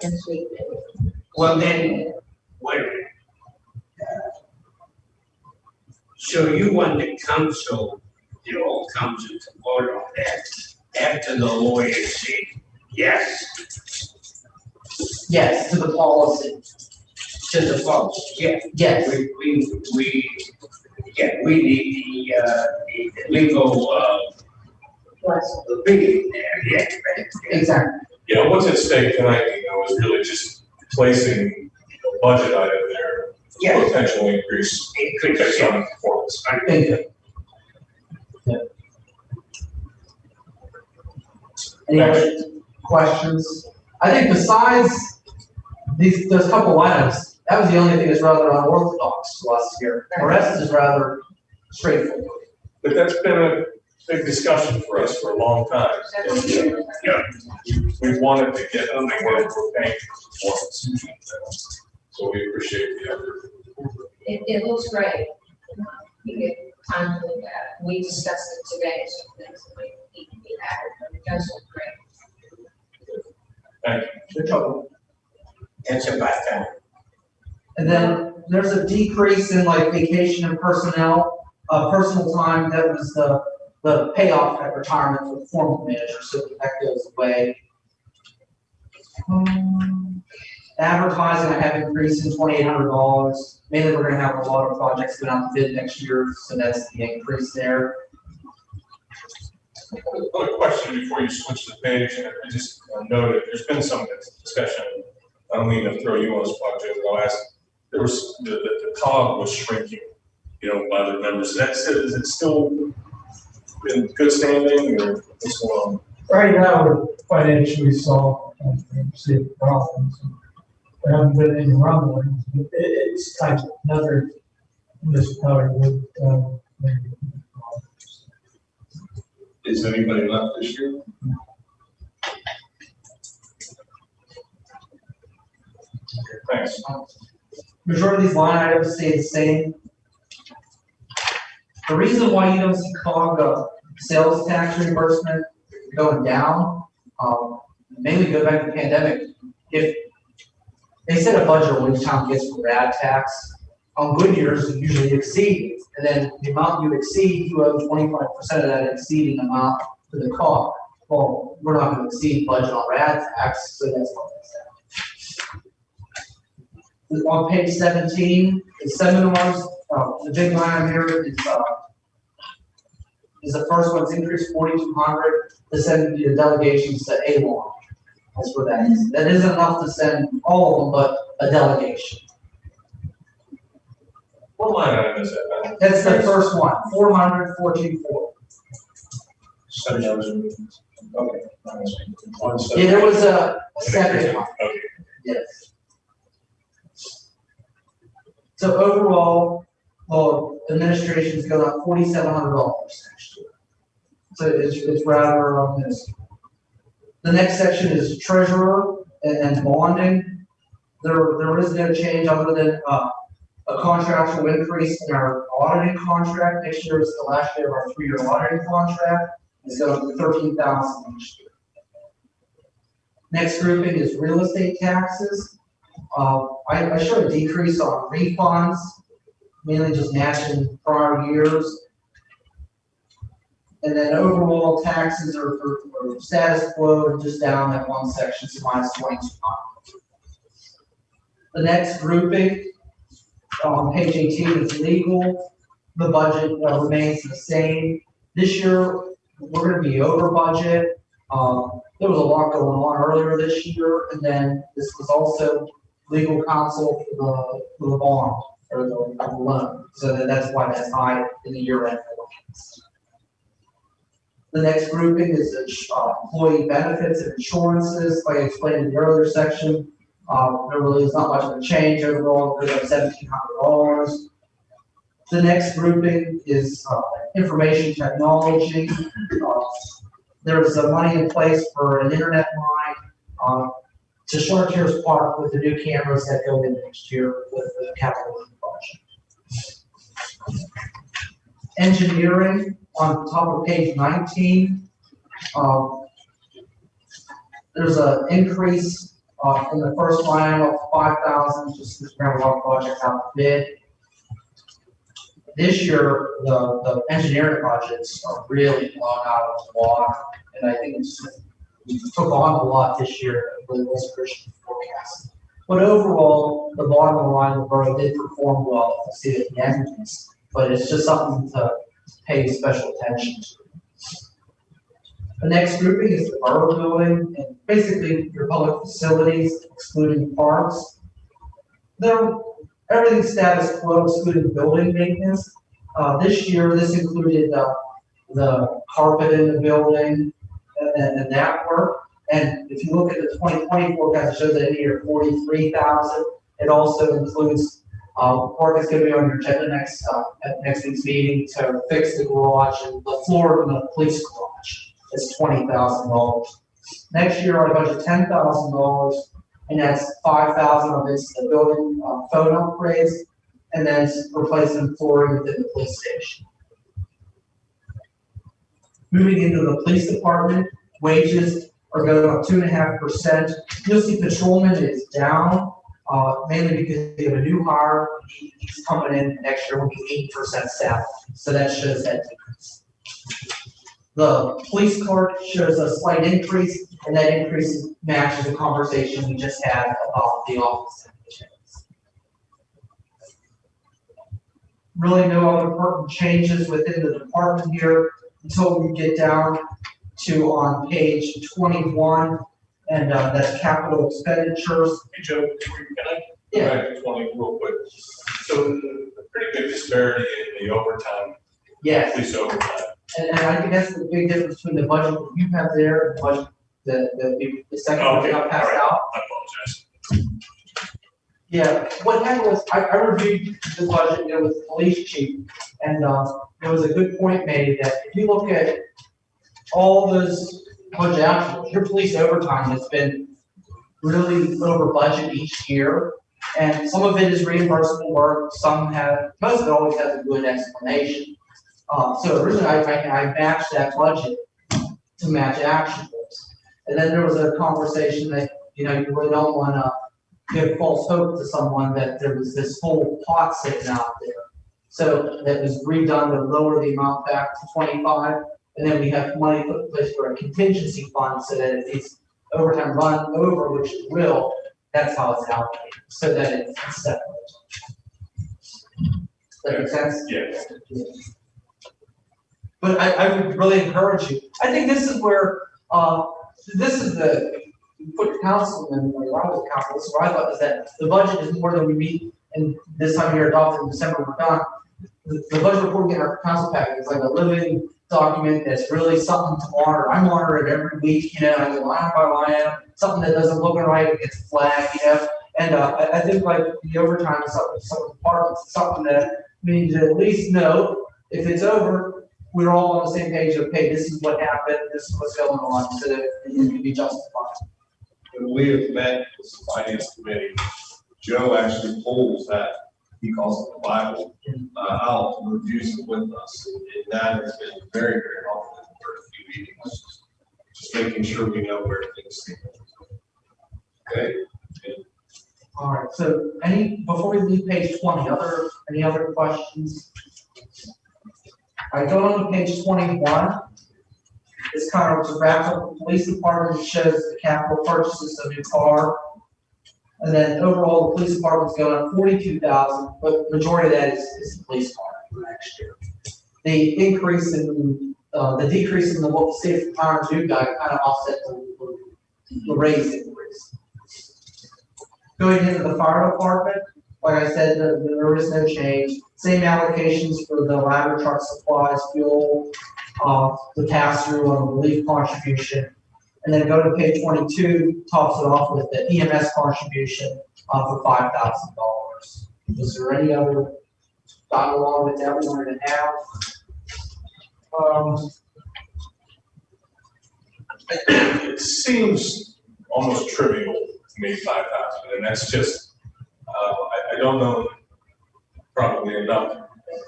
Next week. well then, wait a minute. So you want the council, the whole council to vote on that after the lawyers say, yes, Yes, to the policy. to the folks, yeah. Yes, We, we, we, yeah, we need the, uh, the legal, uh, Was, opinion there, yeah. exactly. Yeah, what's at stake tonight, you know, is really just placing a budget item there, Yeah. potential increase It could, based yeah, on performance. Thank you. Yeah. Any other questions? I think besides these, those couple items, that was the only thing that's rather unorthodox to us here. The rest is rather straightforward. But that's been a big discussion for us for a long time. several years. We wanted to get something where we're paying for performance. So we appreciate the effort. It, it looks great. You get time to look at it. We discussed it today, so things that need to be added, but it does look great. Thank you. Good job. That's about time. And then there's a decrease in like vacation and personnel, uh, personal time, that was the, the payoff at retirement for the formal manager, so that goes away. Um, Advertising, I have increased in twenty-eight hundred dollars, mainly we're gonna have a lot of projects going out to bid next year, so that's the increase there. Another question before you switch the page, and I just uh, noted, there's been some discussion, I don't mean to throw you on the spot, Joe, but I'll ask, there was, the, the, the cog was shrinking, you know, by the members, is that, still- is it still in good standing, or what's going on? Right now, we're financially solved and and see problems. There haven't been any rumblings, but it, it's like another municipality would, um. Is anybody left this year? Thanks. Majority of these line items stay the same. The reason why you don't see COG, uh, sales tax reimbursement going down, um, mainly go back to the pandemic. If they set a budget what each town gets for rad tax, on good years, it usually exceeds. And then the amount you exceed, you owe twenty-five percent of that exceeding amount to the COG. Well, we're not gonna exceed budget on rad tax, so that's what that's that on page seventeen, the seminars, uh, the big line here is, uh, is the first one's increased forty-two hundred, to send the delegations to Avon. That's what that is. That isn't enough to send all of them, but a delegation. What line item is that? That's the first one, four hundred fourteen four. Seven hours. Okay. One Yeah, there was a second one, Okay. yes. So overall, well, administration's going up forty-seven hundred dollars next year. So it's, it's rather, this. The next section is treasurer and, and bonding. There, there is no change other than, uh, a contractual increase in our auditing contract. Next year is the last year of our three-year auditing contract. Going to thirteen thousand next year. Next grouping is real estate taxes. Uh, I, I a decrease on refunds, mainly just matching prior years. And then overall taxes are, are, are status quo, just down that one section, so minus twenty-two hundred. The next grouping, on page eighteen is legal. The budget uh, remains the same. This year, we're gonna be over budget. Um, there was a lot going on earlier this year, and then this was also legal counsel for the, for the bond, or the, the loan. So that- that's why that's high in the year end. The next grouping is uh, employee benefits and insurances, I explained in the earlier section. Uh, there really is not much of a change overall, there's hundred dollars. The next grouping is, uh, information technology. Uh, There's uh, money in place for an internet line, uh, to Chartiers Park with the new cameras that go in next year with the capital project. Engineering on top of page nineteen. um, There's an increase, uh, in the first line of five thousand, just a lot of out bid. This year, the, the engineering projects are really blown out of the water, and I think we took on a lot this year, that really was Christian forecast. But overall, the bottom line, the borough did perform well, at the of but it's just something to pay special attention to. The next grouping is the borough building, and basically your public facilities excluding parks. There, everything status quo excluding building maintenance. Uh, this year, this included, uh, the carpet in the building and, and that work. And if you look at the twenty twenty forecast, it shows that in year forty-three thousand. It also includes, uh, work is gonna be on your agenda next, uh, at next week's meeting to fix the garage and the floor in the police garage. It's twenty thousand dollars. Next year, I budget ten thousand dollars, and that's five thousand of it's the building, uh, phone upgrades, and then replacing flooring within the police station. Moving into the police department, wages, are going up two and a half percent. You'll see patrolman is down, uh, mainly because we have a new hire. He's coming in next year, will be eight percent staff, so that shows that decrease. The police clerk shows a slight increase, and that increase matches the conversation we just had about the office. Really no other important changes within the department here until we get down to on page twenty-one, and, uh, that's capital expenditures. Hey, Joe, can I Yeah. go back to twenty real quick? So a pretty good disparity in the overtime, Yes, police overtime. and, and I think that's the big difference between the budget that you have there, and the budget, the, the, the second one Okay, that got passed right. out. I apologize. Yeah, what happened was, I, I reviewed the budget, there was the police chief, and, uh, there was a good point made that if you look at all those budget actuals, your police overtime has been really over budget each year, and some of it is reimbursable work, some have, most of it always has a good explanation. Uh, so originally, I, I, I matched that budget to match actuals. And then there was a conversation that, you know, you really don't wanna give false hope to someone that there was this whole pot sitting out there. So that was redone to lower the amount back to twenty-five, and then we have money put in place for a contingency fund, so that if these overtime run over, which it will, that's how it's allocated, so that it's separate. Does that make sense? Yes. But I, I would really encourage you, I think this is where, uh, this is the, put councilman, or I was council, this is what I thought, is that the budget is more than we meet, and this time of year adopted in December, we're done. The, the budget report in our council packet is like a living document that's really something to monitor, I monitor it every week, you know, I go line by line, something that doesn't look right, it gets flagged, you know? And, uh, I, I think like the overtime is something, some departments, something that we need to at least know, if it's over, we're all on the same page of, hey, this is what happened, this is what's going on, so that it can be justified. We have met with the finance committee, Joe actually pulls that, he calls it the Bible, uh, out, and reviews it with us. And that has been very, very helpful in the first few meetings. Just making sure we know where things stand. Okay? All right, so any, before we leave page twenty, other, any other questions? Right, going on to page twenty-one. This kind of to wrap up the police department, shows the capital purchases of new car. And then overall, the police department's going up forty-two thousand, but majority of that is, is the police car for next year. The increase in, uh, the decrease in the what state retirement do guy kind of offset the, the raise increase. Going into the fire department, like I said, there, is no change. Same allocations for the ladder truck supplies, fuel, uh, the pass-through on the relief contribution. And then go to page twenty-two, tops it off with the EMS contribution, uh, for five thousand dollars. Is there any other dialogue that we wanted to have? Um, It seems almost trivial to me, five thousand, and that's just, uh, I, I don't know probably enough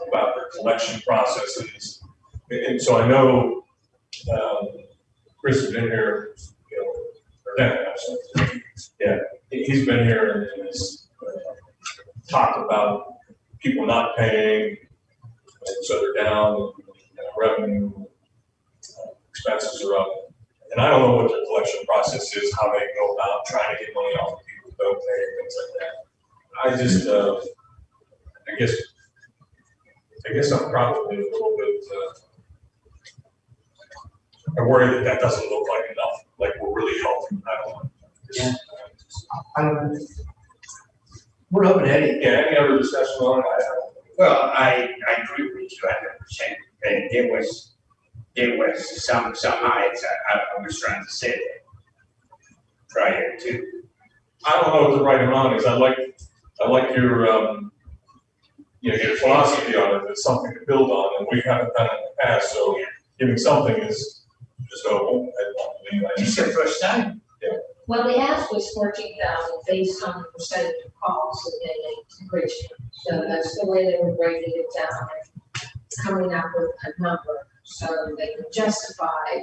about the collection processes. And so I know, um, Chris has been here, you know, yeah, he- he's been here and has talked about people not paying, and so they're down, and revenue, expenses are up. And I don't know what their collection process is, how they go about trying to get money off of people who don't pay, and things like that. I just, uh, I guess, I guess I'm probably a little bit, uh, I worry that that doesn't look like enough, like we're really helping, I don't know. Yeah. I don't know. We're open to any, Yeah, any other discussion on it? I. Well, I, I agree with you hundred percent, and there was, there was some, some heights, I, I was trying to say that prior to, I don't know what the right amount is, I like, I like your, um, you know, your philosophy on it, it's something to build on, and we haven't done it in the past, so giving something is just noble, I don't believe, I it's just, the first time. Well, the ask was fourteen thousand based on the percentage of calls that they make to Bridgeville. So that's the way they were breaking it down, coming up with a number, so they could justify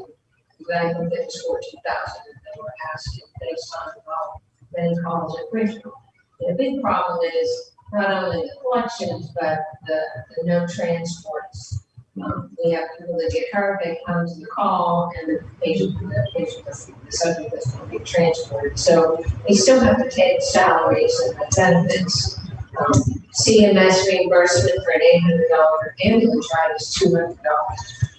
But I think it was fourteen thousand that they were asking based on, well, many calls at Bridgeville. The big problem is not only the collections, but the, the no transports. Um, we have people that get hurt, they come to the call and the patient, the patient, the subject is going to be transported. So we still have to take salaries and benefits. Um, CMS reimbursement for an eight hundred dollar ambulance ride is two hundred dollars.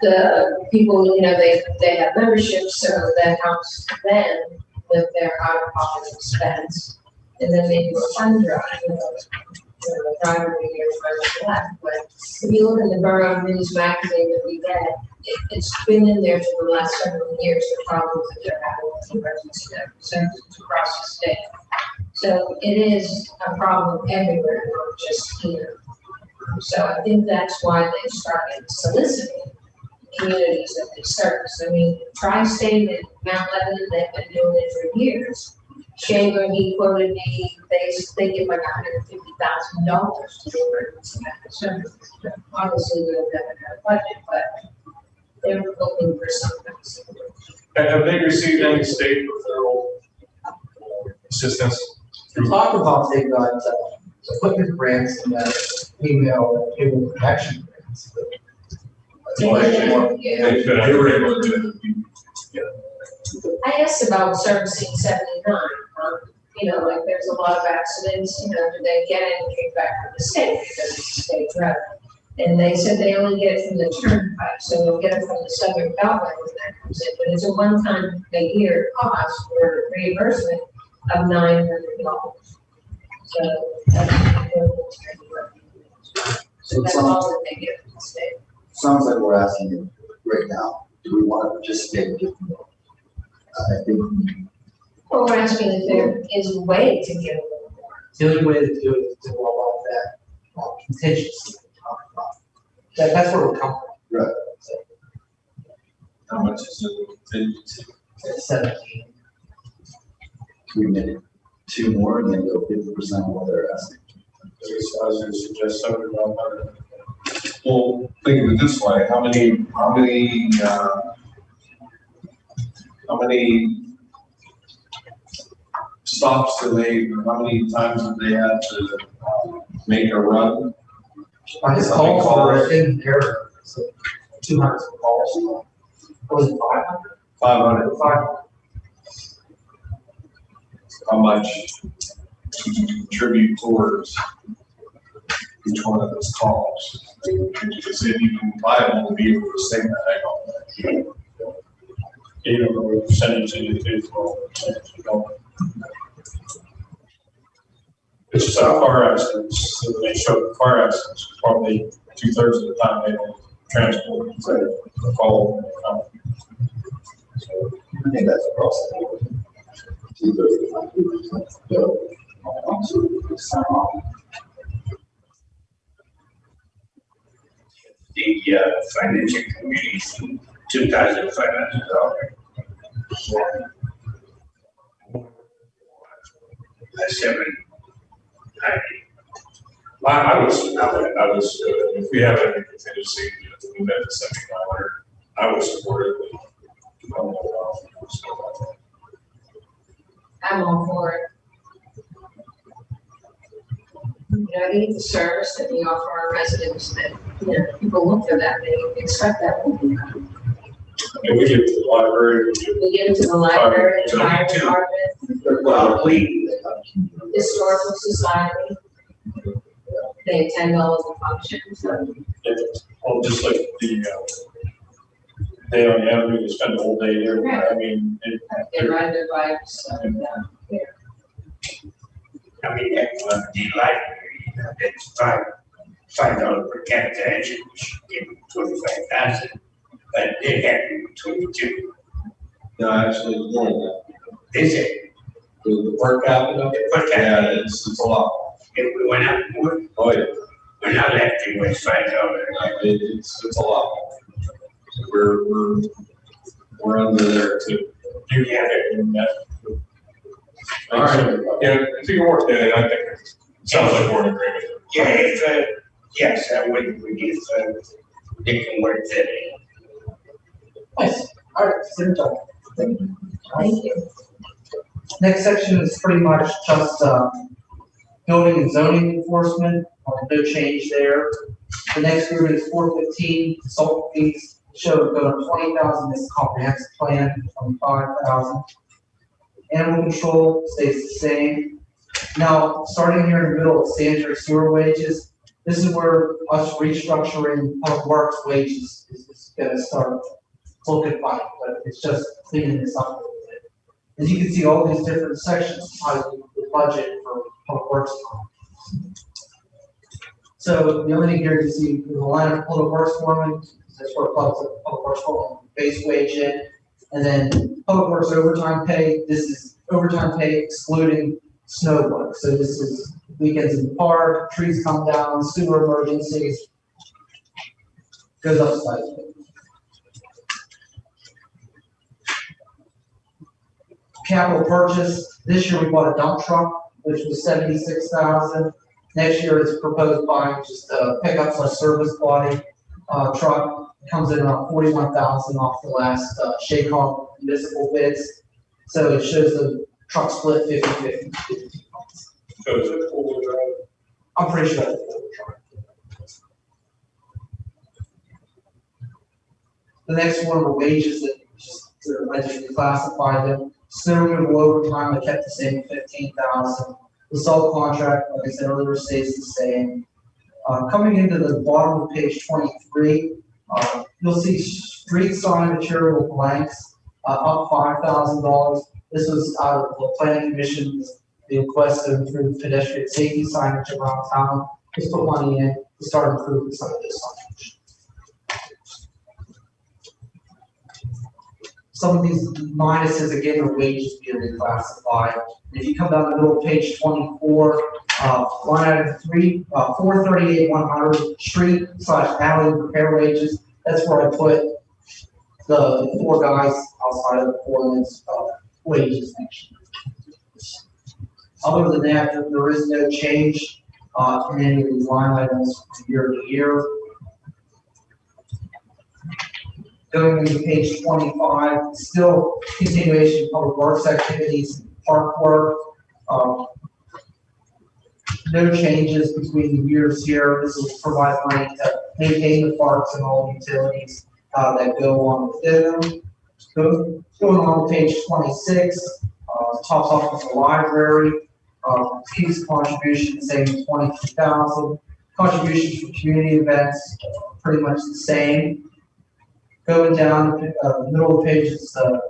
The people, you know, they, they have memberships, so that helps them with their out-of-pocket expense. And then they do a fund drive, you know, you know, the driver we hear from left, but if you look in the Borough News magazine that we get, it, it's been in there for the last several years, the problems that they're having with emergency services across the state. So it is a problem everywhere, not just here. So I think that's why they started soliciting communities that they service. I mean, Tri-State and Mount Lebanon, they've been doing it for years. Shaver, he quoted me, they, they give like hundred and fifty thousand dollars to the emergency medical services. Obviously, we don't have a budget, but they're looking for something. And have they received any state or federal assistance? We talked about they got, uh, equipment grants and, uh, email, cable protection grants. but- Yeah. They could, they were able to, I asked about servicing seventy-nine, um, you know, like there's a lot of accidents, you know, do they get any kickback from the state because it's a state road? And they said they only get it from the turnpike, so they'll get it from the southern beltway when that comes in, but it's a one-time a year cost for reimbursement of nine hundred dollars. So that's. So that's all that they get from the state. Sounds like we're asking you right now, do we want to participate and give more? I think Well, we're asking if there is a way to get a little more. The only way to do it is to go along that uh, contingency we talked about. That, that's where we're coming from. Right. So, How much is the contingency? seventeen. we made two more and then go fifty percent of what they're asking. I was gonna suggest seventy-one hundred. Well, think of it this way, how many, how many, uh, how many stops they, or how many times do they have to, uh, make a run? I On his calls were in there, so two hundred calls. Was it five hundred? Five hundred, Five. how much contribute towards each one of those calls? Is it even viable to be able to say that, I don't know data you. It's just our car accidents, so they show car accidents, probably two thirds of the time they don't transport the call. I think that's across the board. The uh, financial community $2,500 Seven. My, I was, I was, uh, if we have any contingency, you know, to move that to seventy-five hundred, I would support it. I don't know why I was still about that. I'm all for it. You know, I need the service that we offer our residents that, you know, people look for that, they expect that will be done. And we get to the library, we get We get into the library, the fire department, Well, we, historical society. They attend all of the functions, so it, well, just like the, uh, day on the avenue, they spend the whole day there, I mean, it, they ride their bikes, and, uh, yeah. I mean, that was the library, you know, that's five, five dollars per capita, entry, we should give them twenty-five thousand. But they have twenty-two, No, actually, more than that. they said, The, the per capita, per yeah, capita, it's, it's a lot. if we went up more, Oh, yeah, we're not left with five dollars. Like, it, it's, it's a lot. We're, we're, we're under there too. you get it, and that. All right, yeah, if you work that, I think it sounds like we're in agreement. Yeah, if, uh, yes, I would, we if, uh, they can work that in. Nice, all right, sit down. Thank you. Next section is pretty much just, uh, building and zoning enforcement, uh, no change there. The next group is four fifteen, consultant fees, show go to twenty thousand, this comprehensive plan, twenty-five thousand. Animal control stays the same. Now, starting here in the middle of sanitary sewer wages, this is where us restructuring public works wages is, is gonna start looking fine, but it's just cleaning this up a little bit. As you can see, all these different sections, how the budget for public works. So the only thing here you see, the line of public works foreman, that's where public, public works foreman base wage in. And then public works overtime pay, this is overtime pay excluding snow work. So this is weekends in the park, trees come down, sewer emergencies. Goes up slightly. Capital purchase, this year we bought a dump truck, which was seventy-six thousand. Next year is proposed buying just a pickup slash service body, uh, truck, comes in around forty-one thousand off the last, uh, Shake Hawk municipal bids. So it shows the truck split 50-50. So is it four-wheel drive? I'm pretty sure that's the next one were wages that just, I just reclassified them. Snow over time, I kept the same fifteen thousand. The salt contract, like I said earlier, stays the same. Uh, coming into the bottom of page twenty-three, uh, you'll see street sign material blanks, uh, up five thousand dollars. This was out of the planning commission's request to improve pedestrian safety signage around town. Just put money in to start improving some of this signage. Some of these minuses, again, are wages being reclassified. If you come down the middle of page twenty-four, uh, line item three, uh, four thirty-eight, one hundred, street slash alley repair wages, that's where I put the four guys outside of the four foreman's, uh, wages year. Other than that, there- there is no change, uh, in any of these line items from year to year. Going to page twenty-five, still continuation of public works activities, park work, um, no changes between the years here. This will provide money to maintain the parks and all utilities, uh, that go on within them. Go, going on to page twenty-six, uh, tops off with the library, uh, fees contribution, same twenty-two thousand. Contributions for community events, pretty much the same. Going down, uh, middle of the page is, uh,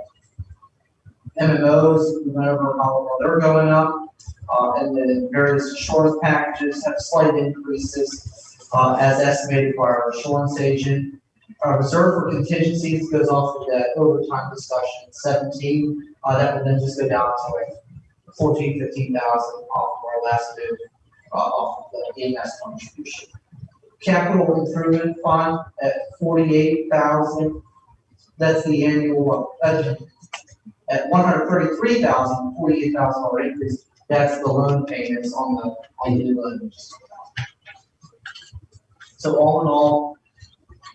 MMOs, whatever, how they're going up. Uh, and then various insurance packages have slight increases, uh, as estimated by our insurance agent. Our reserve for contingencies goes off of that overtime discussion, seventeen, uh, that would then just go down to like fourteen, fifteen thousand off of our last bid, uh, off of the EMS contribution. Capital improvement fund at forty-eight thousand, that's the annual, budget. at one hundred thirty-three thousand, forty-eight thousand dollar increase, that's the loan payments on the, on the new. So all in all,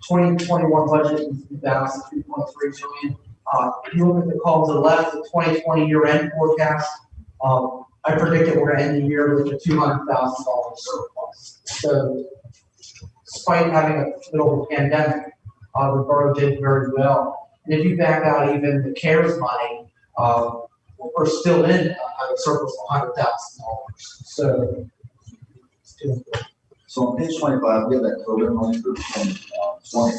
twenty twenty-one budget is balanced at three point three million. Uh, if you look at the column to the left, the twenty twenty year-end forecast, um, I predict that we're gonna end the year with a two hundred thousand dollar surplus. So despite having a a pandemic, uh, the borough did very well. And if you back out even the CARES money, uh, we're still in a surplus of hundred thousand dollars, so. it's doing good. So on page twenty-five, we have that program money for twenty, uh, twenty.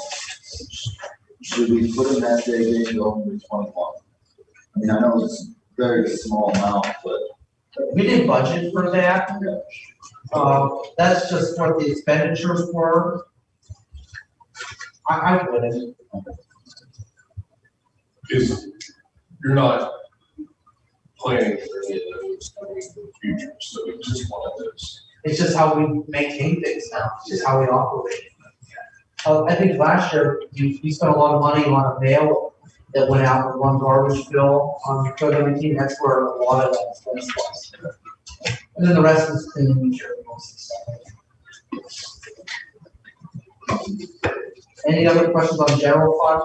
Should we put in that day, day going to twenty-one? I mean, I know it's a very small amount, but. We didn't budget for that. Uh, that's just what the expenditures were. I, I wouldn't. Is, you're not planning for any of those in the future, so it's just one of those. It's just how we maintain things now, it's just how we operate. Uh, I think last year, you, you spent a lot of money on a mail that went out with one garbage bill on COVID nineteen, that's where a lot of that expense was. And then the rest was cleaning materials and stuff. Any other questions on general fund?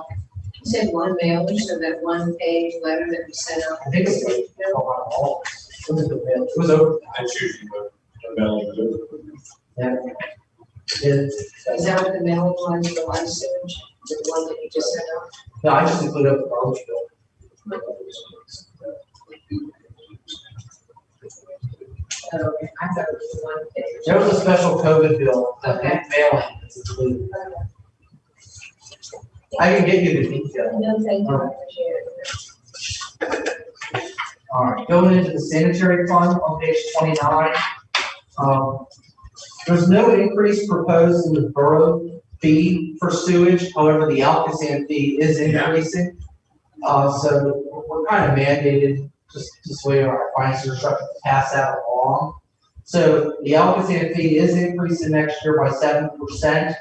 said one mailing, so that one page letter that we sent out. I think it's like, oh, wow, all, it was, it was over, That's usually the, the mailing do. yeah. It, Is that what the mailing was, the one sewage, the one that you just sent out? no, I just included the garbage bill. I thought it was one page. There was a special COVID bill that had mailing that's included. I can get you the detail. No, thank you, All right, All right. going into the sanitary fund on page twenty-nine. Um, there's no increase proposed in the borough fee for sewage, however, the ALCOSAN fee is increasing. Uh, so we're kind of mandated, just, just way our finance structure to pass that So the ALCOSAN fee is increasing next year by seven percent.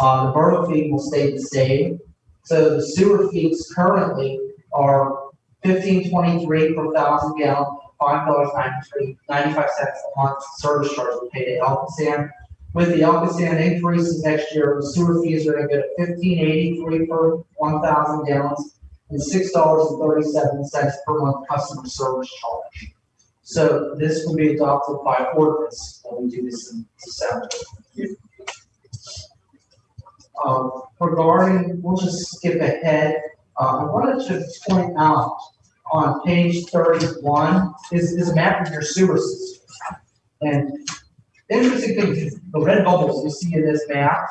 Uh, the borough fee will stay the same. So the sewer fees currently are fifteen twenty-three per thousand gallon, five dollars ninety-three, ninety-five cents a month service charge we pay to ALCOSAN. With the ALCOSAN increases next year, the sewer fees are gonna go to fifteen eighty-three per one thousand gallons and six dollars and thirty-seven cents per month customer service charge. So this will be adopted by ordinance when we do this in December. Um, regarding, we'll just skip ahead, uh, I wanted to point out on page thirty-one is, is a map of your sewer system. And interesting thing, is the red bubbles you see in this map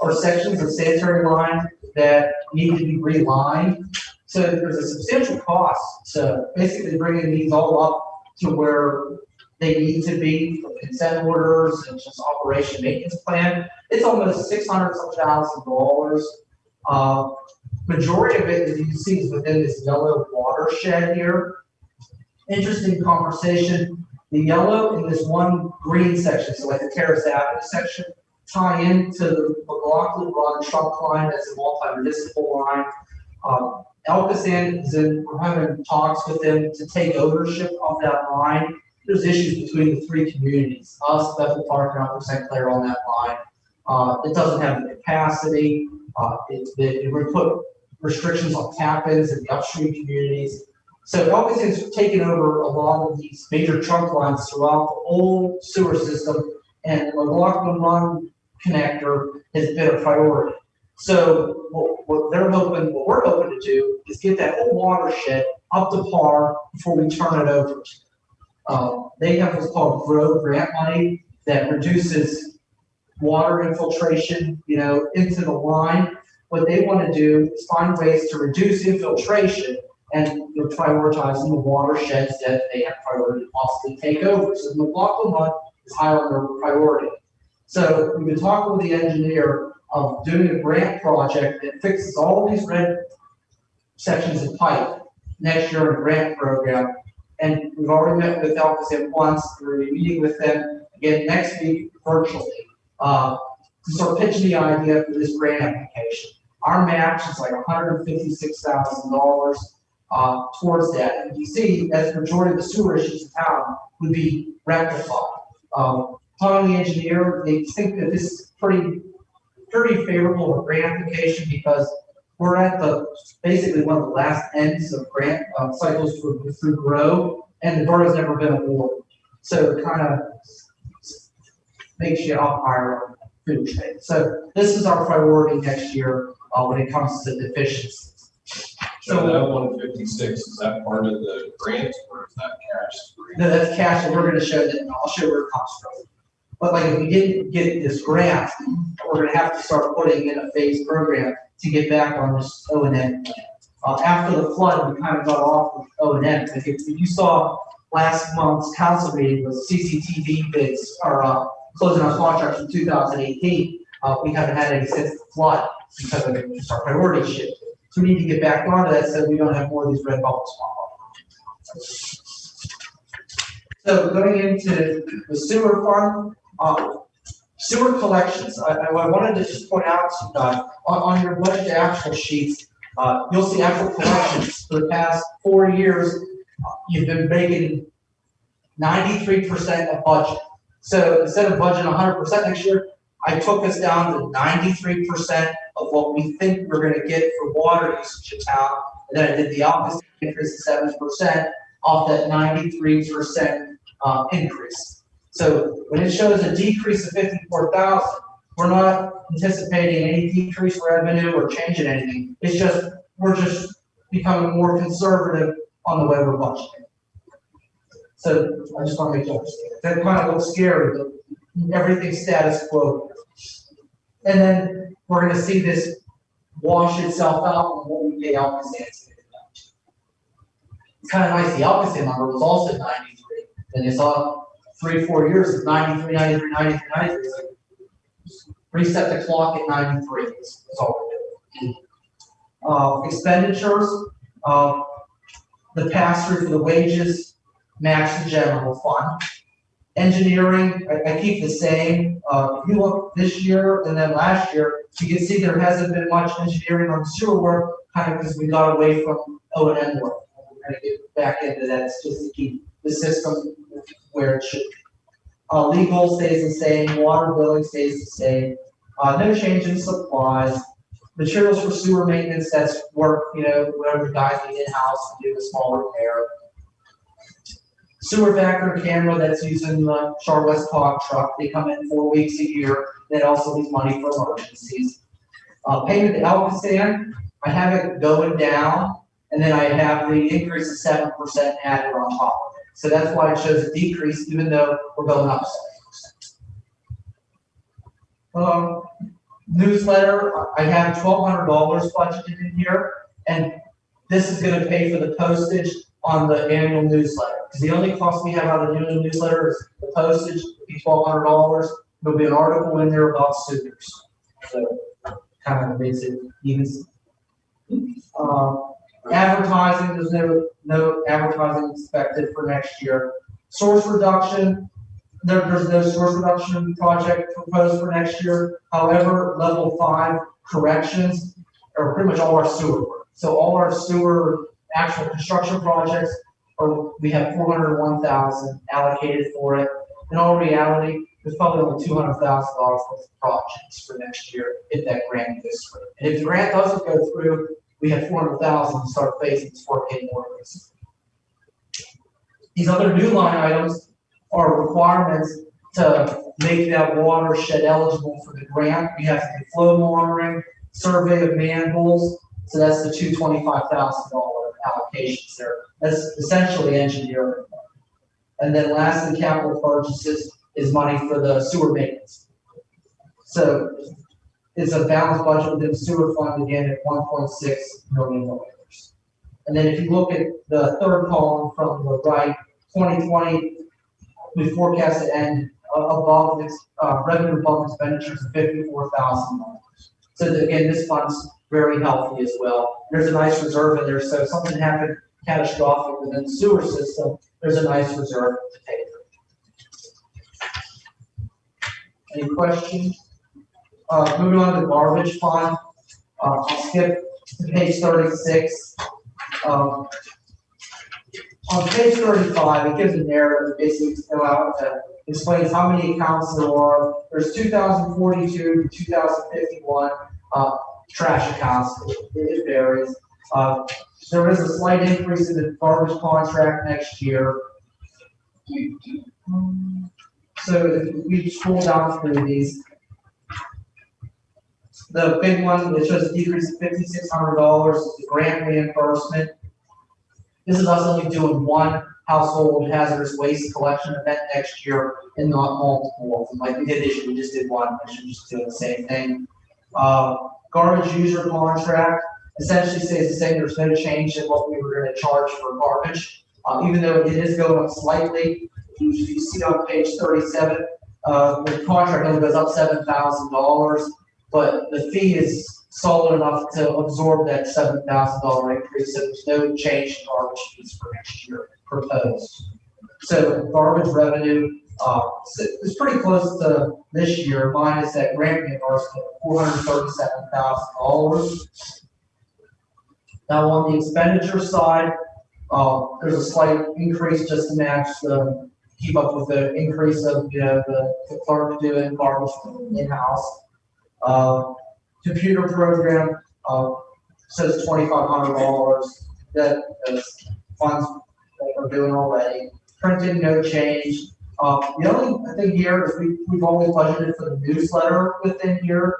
are sections of sanitary line that need to be relined. So there's a substantial cost to basically bringing these all up to where they need to be for consent orders and just operation maintenance plan. It's almost six hundred some thousand dollars. Uh, majority of it, as you can see, is within this yellow watershed here. Interesting conversation, the yellow in this one green section, so like the Terrace Avenue section, tie into the McLaughlin Run trunk line, as a multi-municipal line. Um, ALCOSAN is in, we're having talks with them to take ownership of that line. There's issues between the three communities, us, Bethel Park, and Upper St. Clair on that line. Uh, it doesn't have the capacity, uh, it, it, it would put restrictions on tap-ins in the upstream communities. So ALCOSAN's taken over a lot of these major trunk lines throughout the whole sewer system, and the McLaughlin Run connector has been a priority. So what, what they're hoping, what we're hoping to do is get that whole watershed up to par before we turn it over. Uh, they have what's called GROW grant money that reduces water infiltration, you know, into the line. What they want to do is find ways to reduce infiltration and they're prioritizing the watersheds that they have priority to possibly take over. So the McLaughlin one is high on their priority. So we've been talking with the engineer of doing a grant project that fixes all these red sections of pipe next year in a grant program. And we've already met with ALCOSAN once, we're gonna be meeting with them again next week virtually. Uh, to sort of pitch the idea for this grant application. Our match is like hundred and fifty-six thousand dollars, uh, towards that. And you see, as the majority of the sewer issues in town would be rectified. Um, to the engineer, they think that this is pretty, pretty favorable of grant application because we're at the, basically one of the last ends of grant, uh, cycles for, through grow, and the borough's never been awarded. So it kind of makes you up higher food chain. So this is our priority next year, uh, when it comes to deficiencies. So that one fifty-six, is that part of the grant or is that cash? No, that's cash, and we're gonna show that, I'll show where it comes from. But like, if we didn't get this grant, we're gonna have to start putting in a phased program to get back on this O and M. Uh, after the flood, we kind of got off with O and M, if, if you saw last month's council meeting was CCTV bids are, uh, closing our contracts from two thousand eighteen. Uh, we haven't had any since the flood because of just our priority shift. So we need to get back onto that so we don't have more of these red bubbles pop up. So going into the sewer fund, um, sewer collections, I, I, wanted to just point out uh, on, on, your budget actual sheets, uh, you'll see actual collections for the past four years. You've been making 93% of budget. So instead of budgeting 100% next year, I took us down to 93% of what we think we're going to get for water usage in town. And then I did the opposite, increase of 7% off that 93% um, increase. So when it shows a decrease of 54,000, we're not anticipating any decreased revenue or change in anything. It's just, we're just becoming more conservative on the way we're budgeting. So I just want to make sure that kind of looks scary, but everything's status quo. And then we're going to see this wash itself out and what we pay out It's kind of nice. The opposite number was also 93 and you saw three, four years of 93, 93, 93, 93. It's like, Reset the clock at ninety-three, is is all we're doing. Uh, expenditures, uh, the pass-through for the wages match the general fund. Engineering, I, I keep the same, uh, if you look this year and then last year, you can see there hasn't been much engineering on sewer work, kind of because we got away from O and M work. We're gonna get back into that, just to keep the system where it should. be. Uh, legal stays the same, water billing stays the same, uh, no change in supplies. Materials for sewer maintenance, that's work, you know, whatever the guys need in-house to do a small repair. Sewer vacuum camera that's using the Char West Cog truck, they come in four weeks a year, that also leaves money for emergencies. Uh, payment to ALCOSAN, I have it going down, and then I have the increase of seven percent added on top. So that's why it shows a decrease, even though we're going up seven percent. Um, newsletter, I have twelve hundred dollars budgeted in here, and this is gonna pay for the postage on the annual newsletter. Because the only cost we have on the annual newsletter is the postage, be twelve hundred dollars. There'll be an article in there about sewers. So kind of makes it even. Uh, advertising, there's no, no advertising expected for next year. Source reduction, there, there's no source reduction project proposed for next year. However, level five corrections are pretty much all our sewer work. So all our sewer actual construction projects, or we have four hundred one thousand allocated for it. In all reality, there's probably only two hundred thousand dollars worth of projects for next year if that grant goes through. And if the grant doesn't go through, we have four hundred thousand to start phasing this work in more. These other new line items are requirements to make that watershed eligible for the grant. We have to do flow monitoring, survey of manholes, so that's the two twenty-five thousand dollar allocations there. That's essentially engineering. And then lastly, capital purchases is money for the sewer maintenance. So it's a balanced budget within the sewer fund again at one point six million dollars. And then if you look at the third column from the right, twenty twenty, we forecast to end above, uh, revenue above expenditures of fifty-four thousand dollars. So that, again, this fund's very healthy as well. There's a nice reserve in there, so if something happened catastrophic within the sewer system, there's a nice reserve to pay. Any questions? Uh, moving on to the garbage fund, uh, I'll skip to page thirty-six. Um, on page thirty-five, it gives a narrative, basically, to go out to explains how many accounts there are. There's 2,042 to 2,051 uh, trash accounts, it it varies. Uh, there is a slight increase in the garbage contract next year. So if we scroll down through these. The big one, which shows a decrease of fifty-six hundred dollars, is the grant reimbursement. This is us only doing one household hazardous waste collection event next year and not multiple. Like we did this year, we just did one, we should just do the same thing. Uh, garbage user contract essentially stays the same, there's no change in what we were gonna charge for garbage. Uh, even though it is going up slightly, you, see on page thirty-seven, uh, the contract only goes up seven thousand dollars, but the fee is solid enough to absorb that seven thousand dollar increase, so there's no change in garbage fees for next year proposed. So garbage revenue, uh, pretty close to this year, minus that grant reimbursement, four hundred thirty-seven thousand dollars. Now, on the expenditure side, uh, there's a slight increase just to match the, keep up with the increase of, you know, the the clerk doing garbage in-house. Uh, computer program, uh, says twenty-five hundred dollars, that, that's funds that we're doing already. Printing, no change. Uh, the only thing here is we, we've always budgeted for the newsletter within here.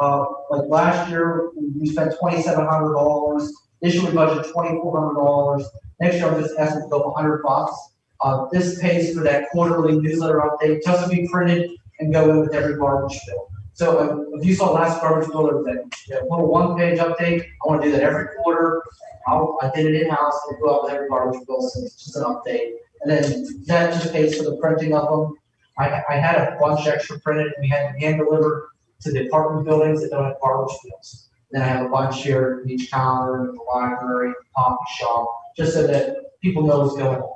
Uh, like last year, we spent twenty-seven hundred dollars, this year we budgeted twenty-four hundred dollars. Next year, I'm just asking to go a hundred bucks. Uh, this pays for that quarterly newsletter update, just to be printed and go in with every garbage bill. So uh, if you saw last garbage was that, little one-page update, I wanna do that every quarter. I'll, I did it in-house, and go out with every garbage bill, so it's just an update. And then that just pays for the printing of them. I, I had a bunch extra printed, and we had them hand delivered to the apartment buildings that don't have garbage bills. Then I have a bunch here in each counter, in the library, coffee shop, just so that people know what's going on.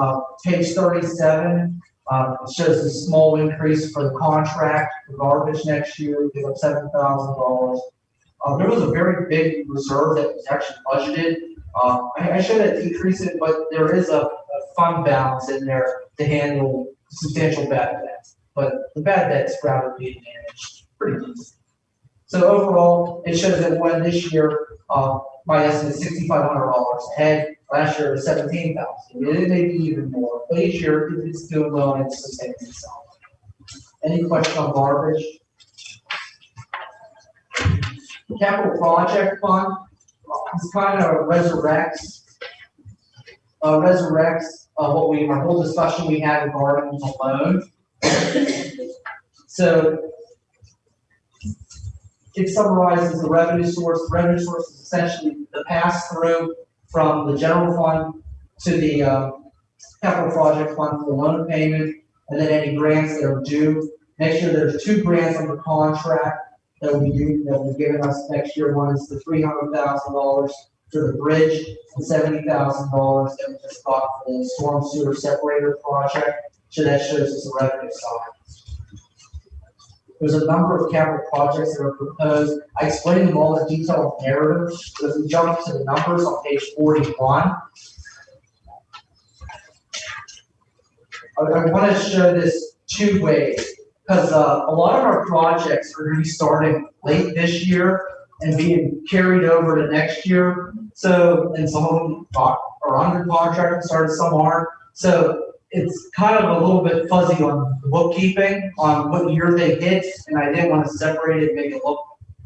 Uh, page thirty-seven, uh, it shows a small increase for the contract for garbage next year, give up seven thousand dollars. Uh, there was a very big reserve that was actually budgeted. Uh, I, I showed that decrease it, but there is a, a fund balance in there to handle substantial bad debts. But the bad debts rather being managed pretty decent. So overall, it shows that when this year, uh, my estimate hundred dollars ahead, last year it was seventeen thousand. It may be even more, but each year it's doing well and it's sustaining itself. Any question on garbage? Capital project fund, it's kind of resurrects, uh, resurrects, uh, what we, our whole discussion we had regarding the loan. So it summarizes the revenue source. The revenue source is essentially the pass-through from the general fund to the, uh, capital project fund for the loan payment, and then any grants that are due. Next year, there's two grants under contract that will be due, that will be given us next year. One is the three hundred thousand dollars for the bridge, and seventy thousand dollars that we just got for the storm sewer separator project. So that shows us the revenue side. There's a number of capital projects that are proposed. I explained them all in detail in narrative, but if we jump to the numbers on page forty-one. I, I want to show this two ways, because, uh, a lot of our projects are going to be starting late this year and being carried over to next year. So, and some of them are are under contract, and started, some aren't. So it's kind of a little bit fuzzy on the bookkeeping, on what year they hit, and I didn't want to separate it, and make it look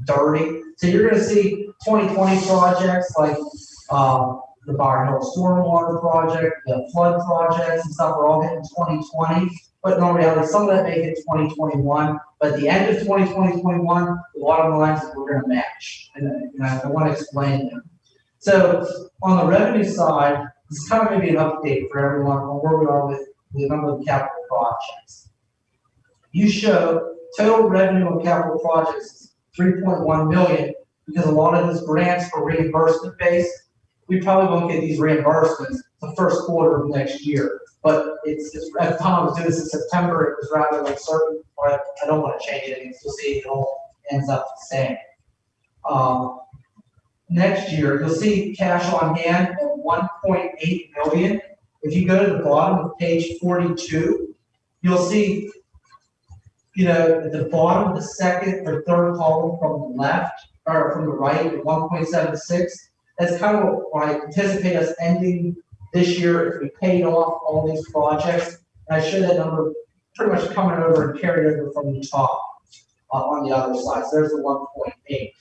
dirty. So you're gonna see twenty twenty projects like, um, the Bower Hill Stormwater Project, the flood projects and stuff are all twenty twenty. But in reality, some of that may hit twenty twenty-one, but at the end of 2020, 21, the bottom line is we're gonna match. And, and I, I wanna explain them. So on the revenue side, this is kind of maybe an update for everyone on where we are with the number of capital projects. You show total revenue on capital projects is three point one million, because a lot of these grants are reimbursement based. We probably won't get these reimbursements the first quarter of next year, but it's, it's, at the time I was doing this in September, it was rather uncertain, but I don't wanna change it, you'll see it all ends up the same. Um, next year, you'll see cash on hand of one point eight million. If you go to the bottom of page forty-two, you'll see, you know, at the bottom, the second or third column from the left, or from the right, one point seven six. That's kind of what I anticipate us ending this year if we paid off all these projects. And I show that number pretty much coming over and carried over from the top, uh, on the other side. So there's the one point eight.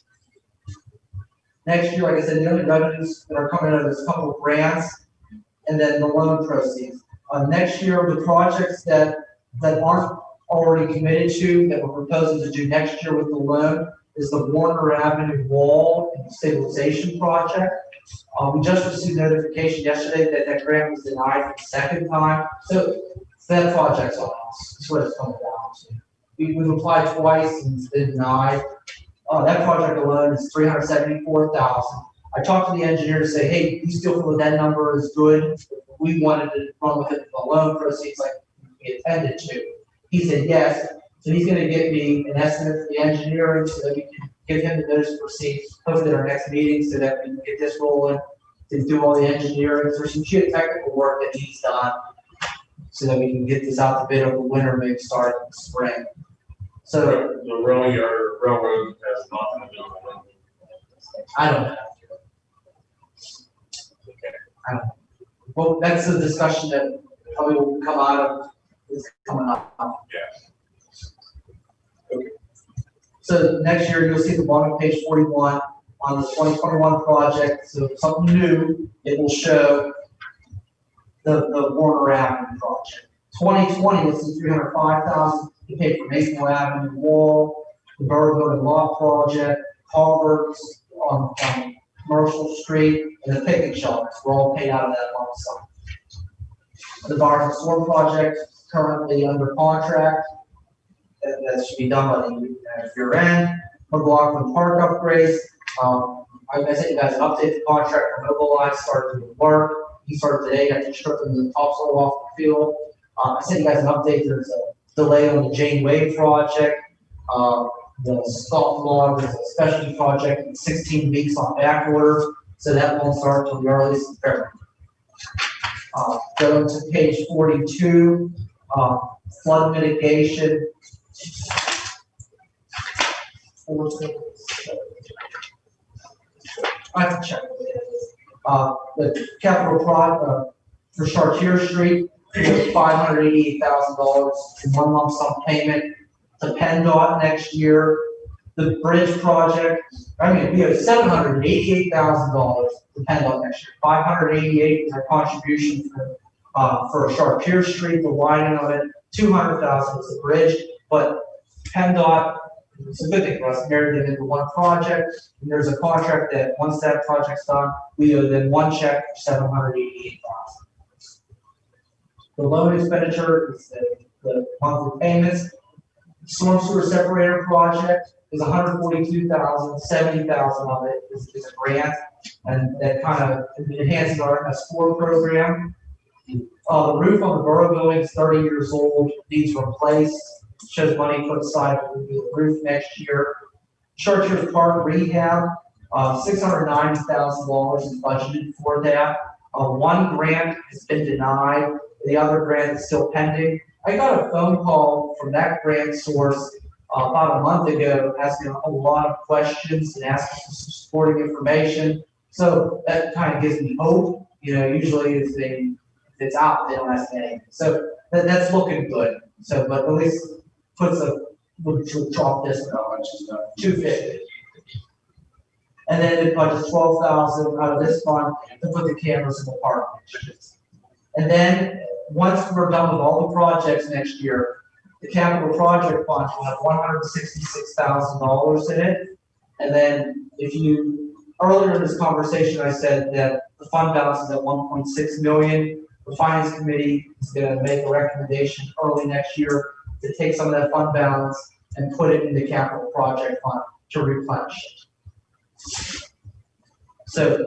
Next year, like I said, the only revenues that are coming out of this couple of grants and then the loan proceeds. Uh, next year, the projects that, that aren't already committed to, that we're proposing to do next year with the loan is the Warner Avenue Wall and Stabilization Project. Uh, we just received notification yesterday that that grant was denied for the second time, so that project's on us, that's what it's coming down to. We, we've applied twice and it's been denied. Uh, that project alone is three hundred seventy-four thousand. I talked to the engineer to say, hey, do you still feel that number is good? We wanted to run with it, the loan proceeds like we intended to. He said yes, so he's gonna get me an estimate for the engineering so that we can give him the notice to proceed, hopefully at our next meeting, so that we can get this rolling, to do all the engineering, there's some geotechnical work that needs done, so that we can get this out the bid over the winter, maybe start in the spring. So The rail yard, railroad has nothing to do with it. I don't know. I don't know. Well, that's a discussion that probably will come out of, is coming up. Yes. So next year, you'll see the bottom of page forty-one on the twenty twenty-one project, so something new, it will show the, the Warner Avenue project. Twenty twenty, you'll see three hundred five thousand, you pay for Avenue wall, the Borough Building Lot project, culverts on, on Commercial Street, and the picnic shelters, we're all paid out of that lump sum. The Barton Storm project currently under contract, that, that should be done by the uh, year end. McLaughlin Park upgrades, um, I, sent you guys an updated contract for Mobilize, started to work. He started today, after stripping the topsoil off the field. Um, I sent you guys an update, there's a delay on the Jane Way project. Um, the salt log is a specialty project, sixteen weeks on back order, so that won't start till the earliest in February. Uh, to page forty-two, uh, flood mitigation. I can check. Uh, the capital project uh, for Chartier Street, five hundred eighty-eight thousand dollars in one lump sum payment to PennDOT next year. The bridge project, I mean, we have seven hundred eighty-eight thousand dollars to PennDOT next year. $588 is our contribution for, uh, for Chartier Street, the widening of it. $200,000 is the bridge, but PennDOT, it's a good thing for us, married them into one project. And there's a contract that, once that project's done, we owe them one check for seven hundred eighty-eight thousand. The loan expenditure is the, the monthly payments. Storm sewer separator project is $142,000. 70,000 of it is, is a grant. And that kind of enhances our MS four program. Uh, the roof on the borough building is thirty years old, needs replaced, shows money put aside for the roof next year. Chartiers Park rehab, uh, six hundred ninety thousand dollars is budgeted for that. Uh, one grant has been denied, the other grant is still pending. I got a phone call from that grant source uh, about a month ago, asking a lot of questions and asking for some supporting information. So that kind of gives me hope, you know, usually if they, if it's out, they don't ask anything. So that, that's looking good. So, but at least puts a, would drop this How much is that? two fifty. And then it budgets twelve thousand out of this fund to put the cameras in the park. And then, once we're done with all the projects next year, the capital project fund will have one hundred sixty-six thousand dollars in it. And then, if you, earlier in this conversation, I said that the fund balance is at one point six million. The finance committee is gonna make a recommendation early next year to take some of that fund balance and put it in the capital project fund to replenish it. So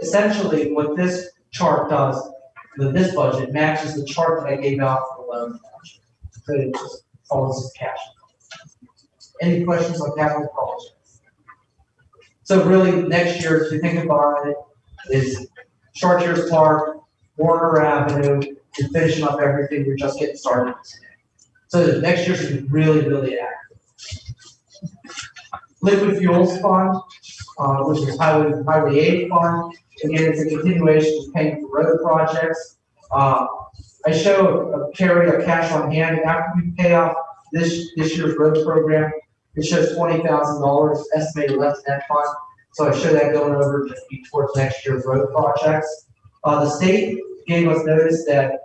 essentially, what this chart does, that this budget matches the chart that I gave out for the loan. budget. So it just follows the cash. Any questions on capital projects? So really, next year, if you think about it, is Chartiers Park, Warner Avenue, and finishing up everything, we're just getting started today. So next year should be really, really active. Liquid Fuels Fund, uh, which is Highway, Highway aid fund, again, it's a continuation of paying for road projects. Uh, I show a carry of cash on hand after we pay off this, this year's road program. It shows twenty thousand dollars estimated left in that fund, so I show that going over to be towards next year's road projects. Uh, the state gave us notice that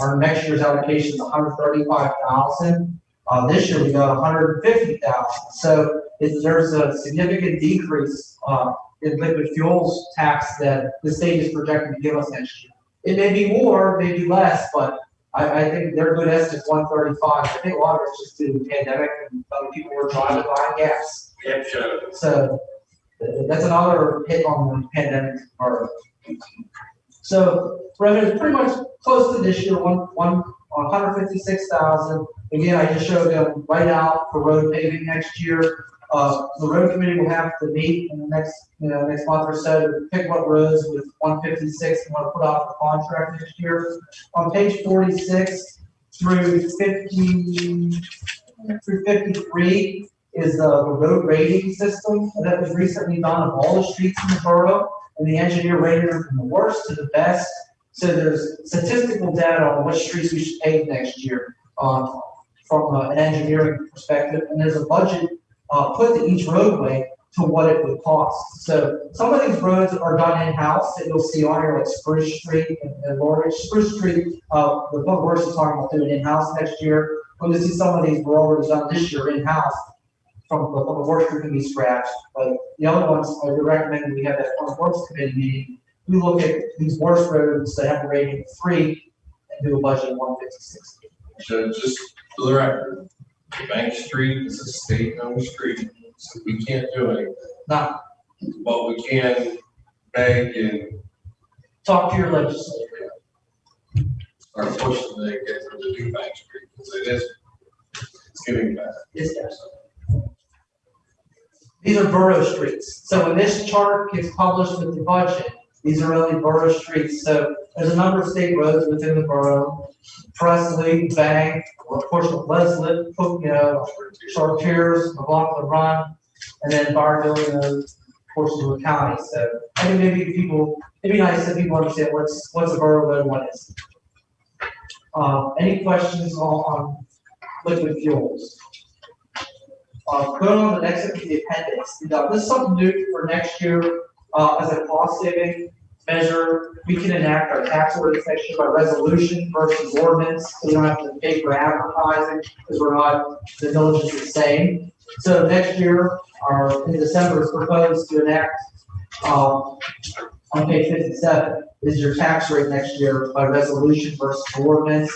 our next year's allocation is hundred thirty-five thousand. Uh, this year we got hundred and fifty thousand, so if there's a significant decrease, uh, in liquid fuels tax that the state is projecting to give us next year. It may be more, maybe less, but I, I think their good estimate is one thirty-five. I think a lot of it's just due to the pandemic and other people were driving buying gas. Yep, sure. So that's another hit on the pandemic part. So revenue is pretty much close to this year, one, one, one hundred fifty-six thousand. Again, I just showed them right out for road paving next year. Uh, the road committee will have to meet in the next, you know, next month or so to pick what roads with one fifty-six and want to put off the contract next year. On page forty-six through 50 through 53 is the the road rating system that was recently done of all the streets in the borough. And the engineer rated them from the worst to the best. So there's statistical data on which streets we should pave next year, um, from uh, an engineering perspective. And there's a budget, uh, put to each roadway to what it would cost. So some of these roads are done in-house that you'll see on here, like Spruce Street and and. Spruce Street, uh, the public works is talking about doing in-house next year. You see some of these were already done this year in-house, from the public works can be scratched. But the other ones, I would recommend we have that public works committee meeting. We look at these worst roads that have a rating of three and do a budget of one fifty-six. So just for the record, Bank Street is a state-owned street, so we can't do anything. Now, But we can beg and talk to your legislator. start pushing to get them to do Bank Street, because it is, it's getting bad. Yes, yes. These are borough streets. So when this chart gets published with the budget, these are only borough streets. So there's a number of state roads within the borough. Presley, Bank, or of course, Leslie, you know, Chartiers, McLaughlin Run, and then Barville, and those portions of the county. So I think maybe people, it'd be nice if people understand what's, what's a borough road, and what is. Uh, any questions on, liquid fuels? Uh, go on the next, the appendix. Now, this is something new for next year, uh, as a cost saving measure. We can enact our tax ordinance year by resolution versus ordinance. We don't have to pay for advertising because we're not, the village is the same. So next year, our, in December, is proposed to enact, um, on page fifty-seven, is your tax rate next year by resolution versus ordinance.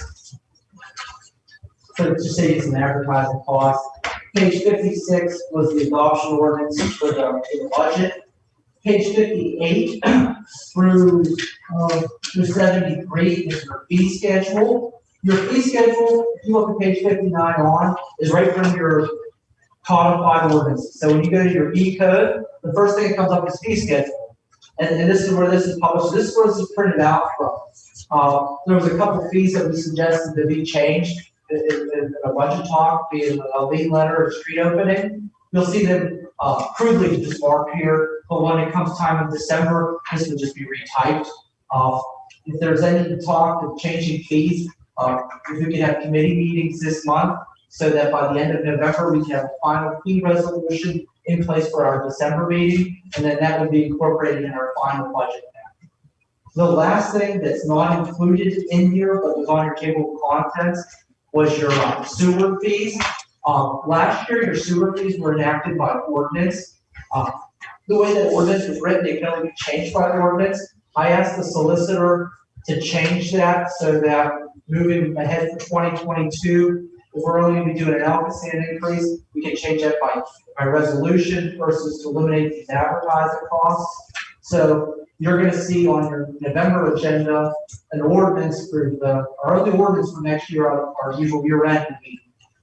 So just say it's an advertising cost. Page fifty-six was the adoption ordinance for the, for the budget. Page fifty-eight through, uh, through seventy-three is your fee schedule. Your fee schedule, if you look at page fifty-nine on, is right from your codified ordinances. So when you go to your E code, the first thing that comes up is fee schedule. And, and this is where this is published. This is where this is printed out from. Uh, there was a couple fees that we suggested to be changed in, in, in a budget talk, be it a lead letter or street opening. You'll see them, uh, crudely just marked here, but when it comes time in December, this would just be retyped. Uh, if there's any talk of changing fees, uh, if we could have committee meetings this month, so that by the end of November, we can have a final fee resolution in place for our December meeting, and then that would be incorporated in our final budget. The last thing that's not included in here, but was on your table of contents, was your uh, sewer fees. Um, last year, your sewer fees were enacted by ordinance. Uh, the way that ordinance was written, it can only be changed by the ordinance. I asked the solicitor to change that so that moving ahead for twenty twenty-two, if we're only gonna be doing an ALCOSAN increase, we can change that by, by resolution versus to eliminate these advertising costs. So you're gonna see on your November agenda, an ordinance for the, our only ordinance for next year, our, our usual year end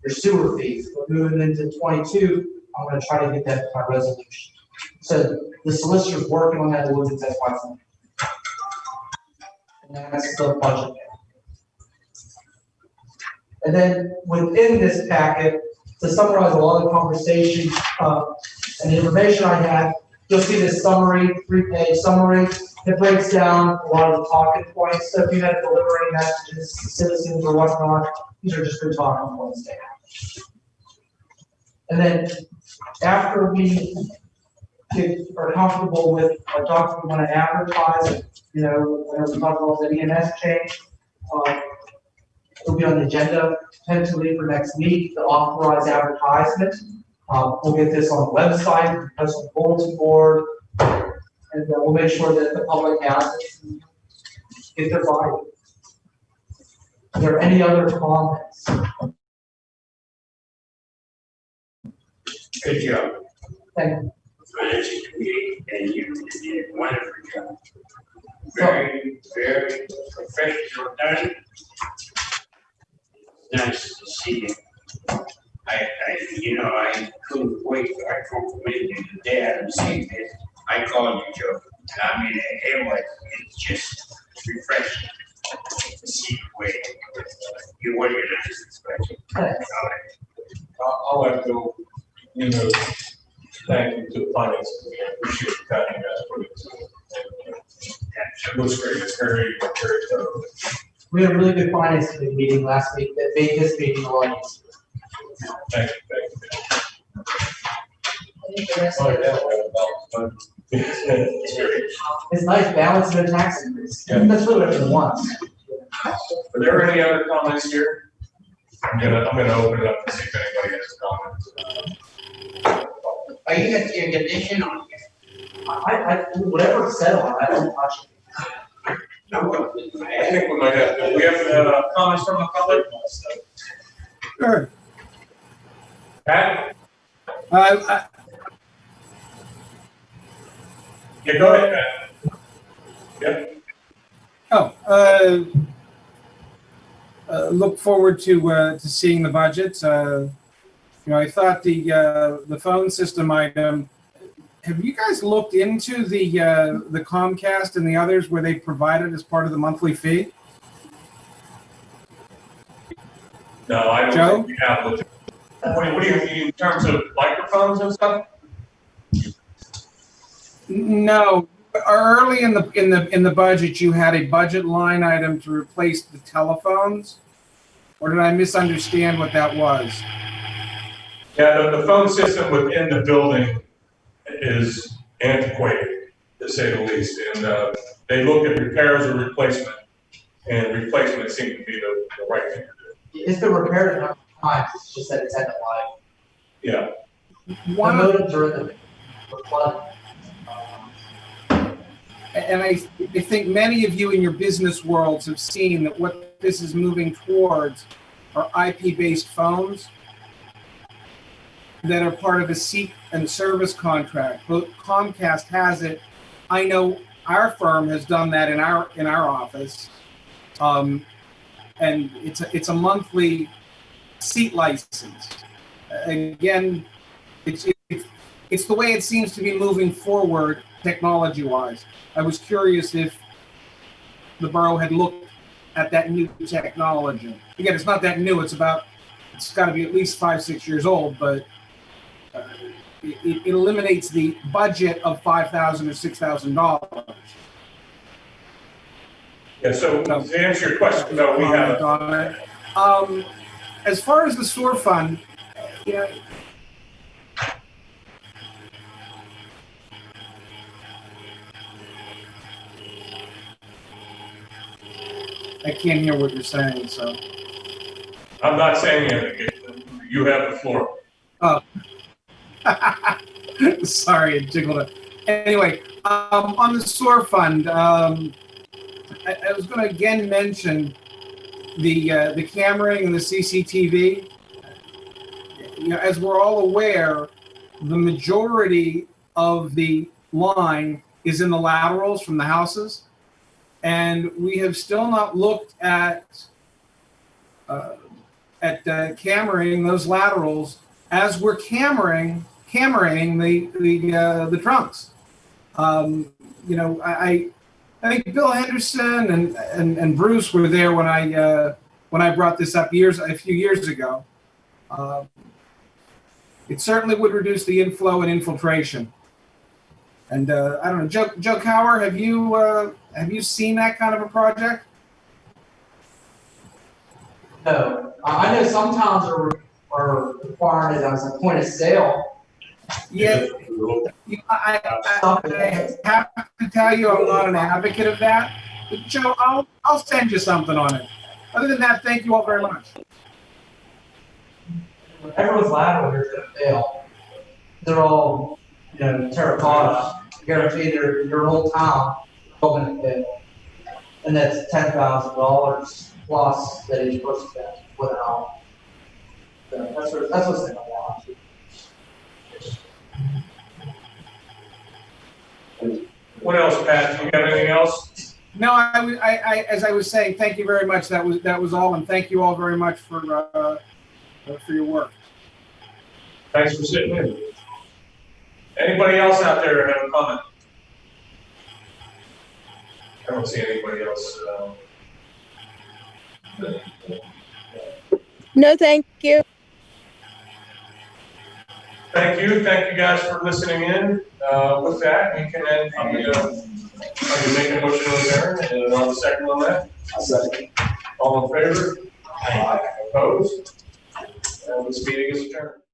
your sewer fees. But moving into twenty-two, I'm gonna try to get that by resolution. So the solicitor's working on that ordinance, that's why. And that's the budget. And then within this packet, to summarize a lot of the conversation, uh, and the information I had, you'll see this summary, three-page summary. It breaks down a lot of the talking points. So if you had delivering messages, to citizens or whatnot, these are just good talking points to have. And then after we are comfortable with a document, we want to advertise, you know, whenever we talk about the EMS change, uh, it'll be on the agenda potentially for next week, the authorized advertisement. Um, we'll get this on the website, post on the bulletin board, and uh, we'll make sure that the public has it. Get their buy. Are there any other comments? Good job. Thank you. Committee, and you did a wonderful job. Very, very professional done. Nice to see you. I, I, you know, I couldn't wait, I complimented you today, I haven't. I called you Joe, I mean, it it's just refreshing to see the way you organize this budget. Thanks. All right. I'll, I'll have to you know, thank you to the finance committee, I appreciate the time you guys put into it. It looks great, it's very, very thorough. We had a really good finance committee meeting last week that made this meeting a lot easier. Thank you, thank you. I think oh, the Oh, of yeah, It's very, It's nice balancing the tax increase. That's really what it wants. are there any other comments here? I'm gonna, I'm gonna open it up to see if anybody has comments. Are you gonna see condition on here? I, I, whatever it's said on I don't touch it. No, I think we might have, do we have, uh, comments from the public? Sure. Pat? Uh, I- Yeah, go ahead, Pat. Yep, Oh, uh, uh, look forward to, uh, to seeing the budgets. You know, I thought the, uh, the phone system item, have you guys looked into the, uh, the Comcast and the others where they provide it as part of the monthly fee? no, I don't Joe? think we have, what do you, what do you mean in terms of microphones and stuff? No, early in the, in the, in the budget, you had a budget line item to replace the telephones? Or did I misunderstand what that was? Yeah, the, the phone system within the building is antiquated, to say the least, and, uh, they look at repairs or replacement, and replacement seemed to be the, the right thing to do. It's been repaired a number of times, it's just that it's had to lie. Yeah, One of modems are in the, the flood. And I, I think many of you in your business worlds have seen that what this is moving towards are IP-based phones that are part of a seat and service contract. Both Comcast has it. I know our firm has done that in our, in our office. Um, and it's a, it's a monthly seat license. Again, it's, it's, it's the way it seems to be moving forward technology-wise. I was curious if the borough had looked at that new technology. Again, it's not that new, it's about, it's gotta be at least five, six years old, but it, it eliminates the budget of five thousand or six thousand dollars. yeah, so to answer your question, no, we haven't. Um, as far as the sewer fund, you know, I can't hear what you're saying, so. I'm not saying anything, you have the floor. Sorry, it jiggled it. Anyway, um, on the sewer fund, um, I, I was gonna again mention the, uh, the cammering and the CCTV. You know, as we're all aware, the majority of the line is in the laterals from the houses. And we have still not looked at, uh, at, uh, cammering those laterals as we're cammering, cammering the, the, uh, the trunks. Um, you know, I, I, think Bill Henderson and, and, and Bruce were there when I, uh, when I brought this up years, a few years ago. Um, It certainly would reduce the inflow and infiltration. And, uh, I don't know, Joe, Joe Cower, have you, uh, have you seen that kind of a project? No, I know some towns are, are requiring it as a point of sale. Yeah, You- I, I, I have to tell you, I'm not an advocate of that. But Joe, I'll, I'll send you something on it. Other than that, thank you all very much. Everyone's lateral here is gonna fail. They're all, you know, terracotta, guarantee their, your whole town, all gonna fail. And that's ten thousand dollars plus that each person gets without. So that's what, that's what's in the law. What else, Pat, do you have anything else? No, I, was- I, I, as I was saying, thank you very much. That was, that was all, and thank you all very much for, uh, for your work. Thanks for sitting in. Anybody else out there have a comment? I don't see anybody else, um. No, thank you. Thank you, thank you guys for listening in. Uh, with that, we can end the, uh, I can make a motion to adjourn, and on the second on that, I'll second. all in favor? Aye. Opposed? And this meeting is adjourned.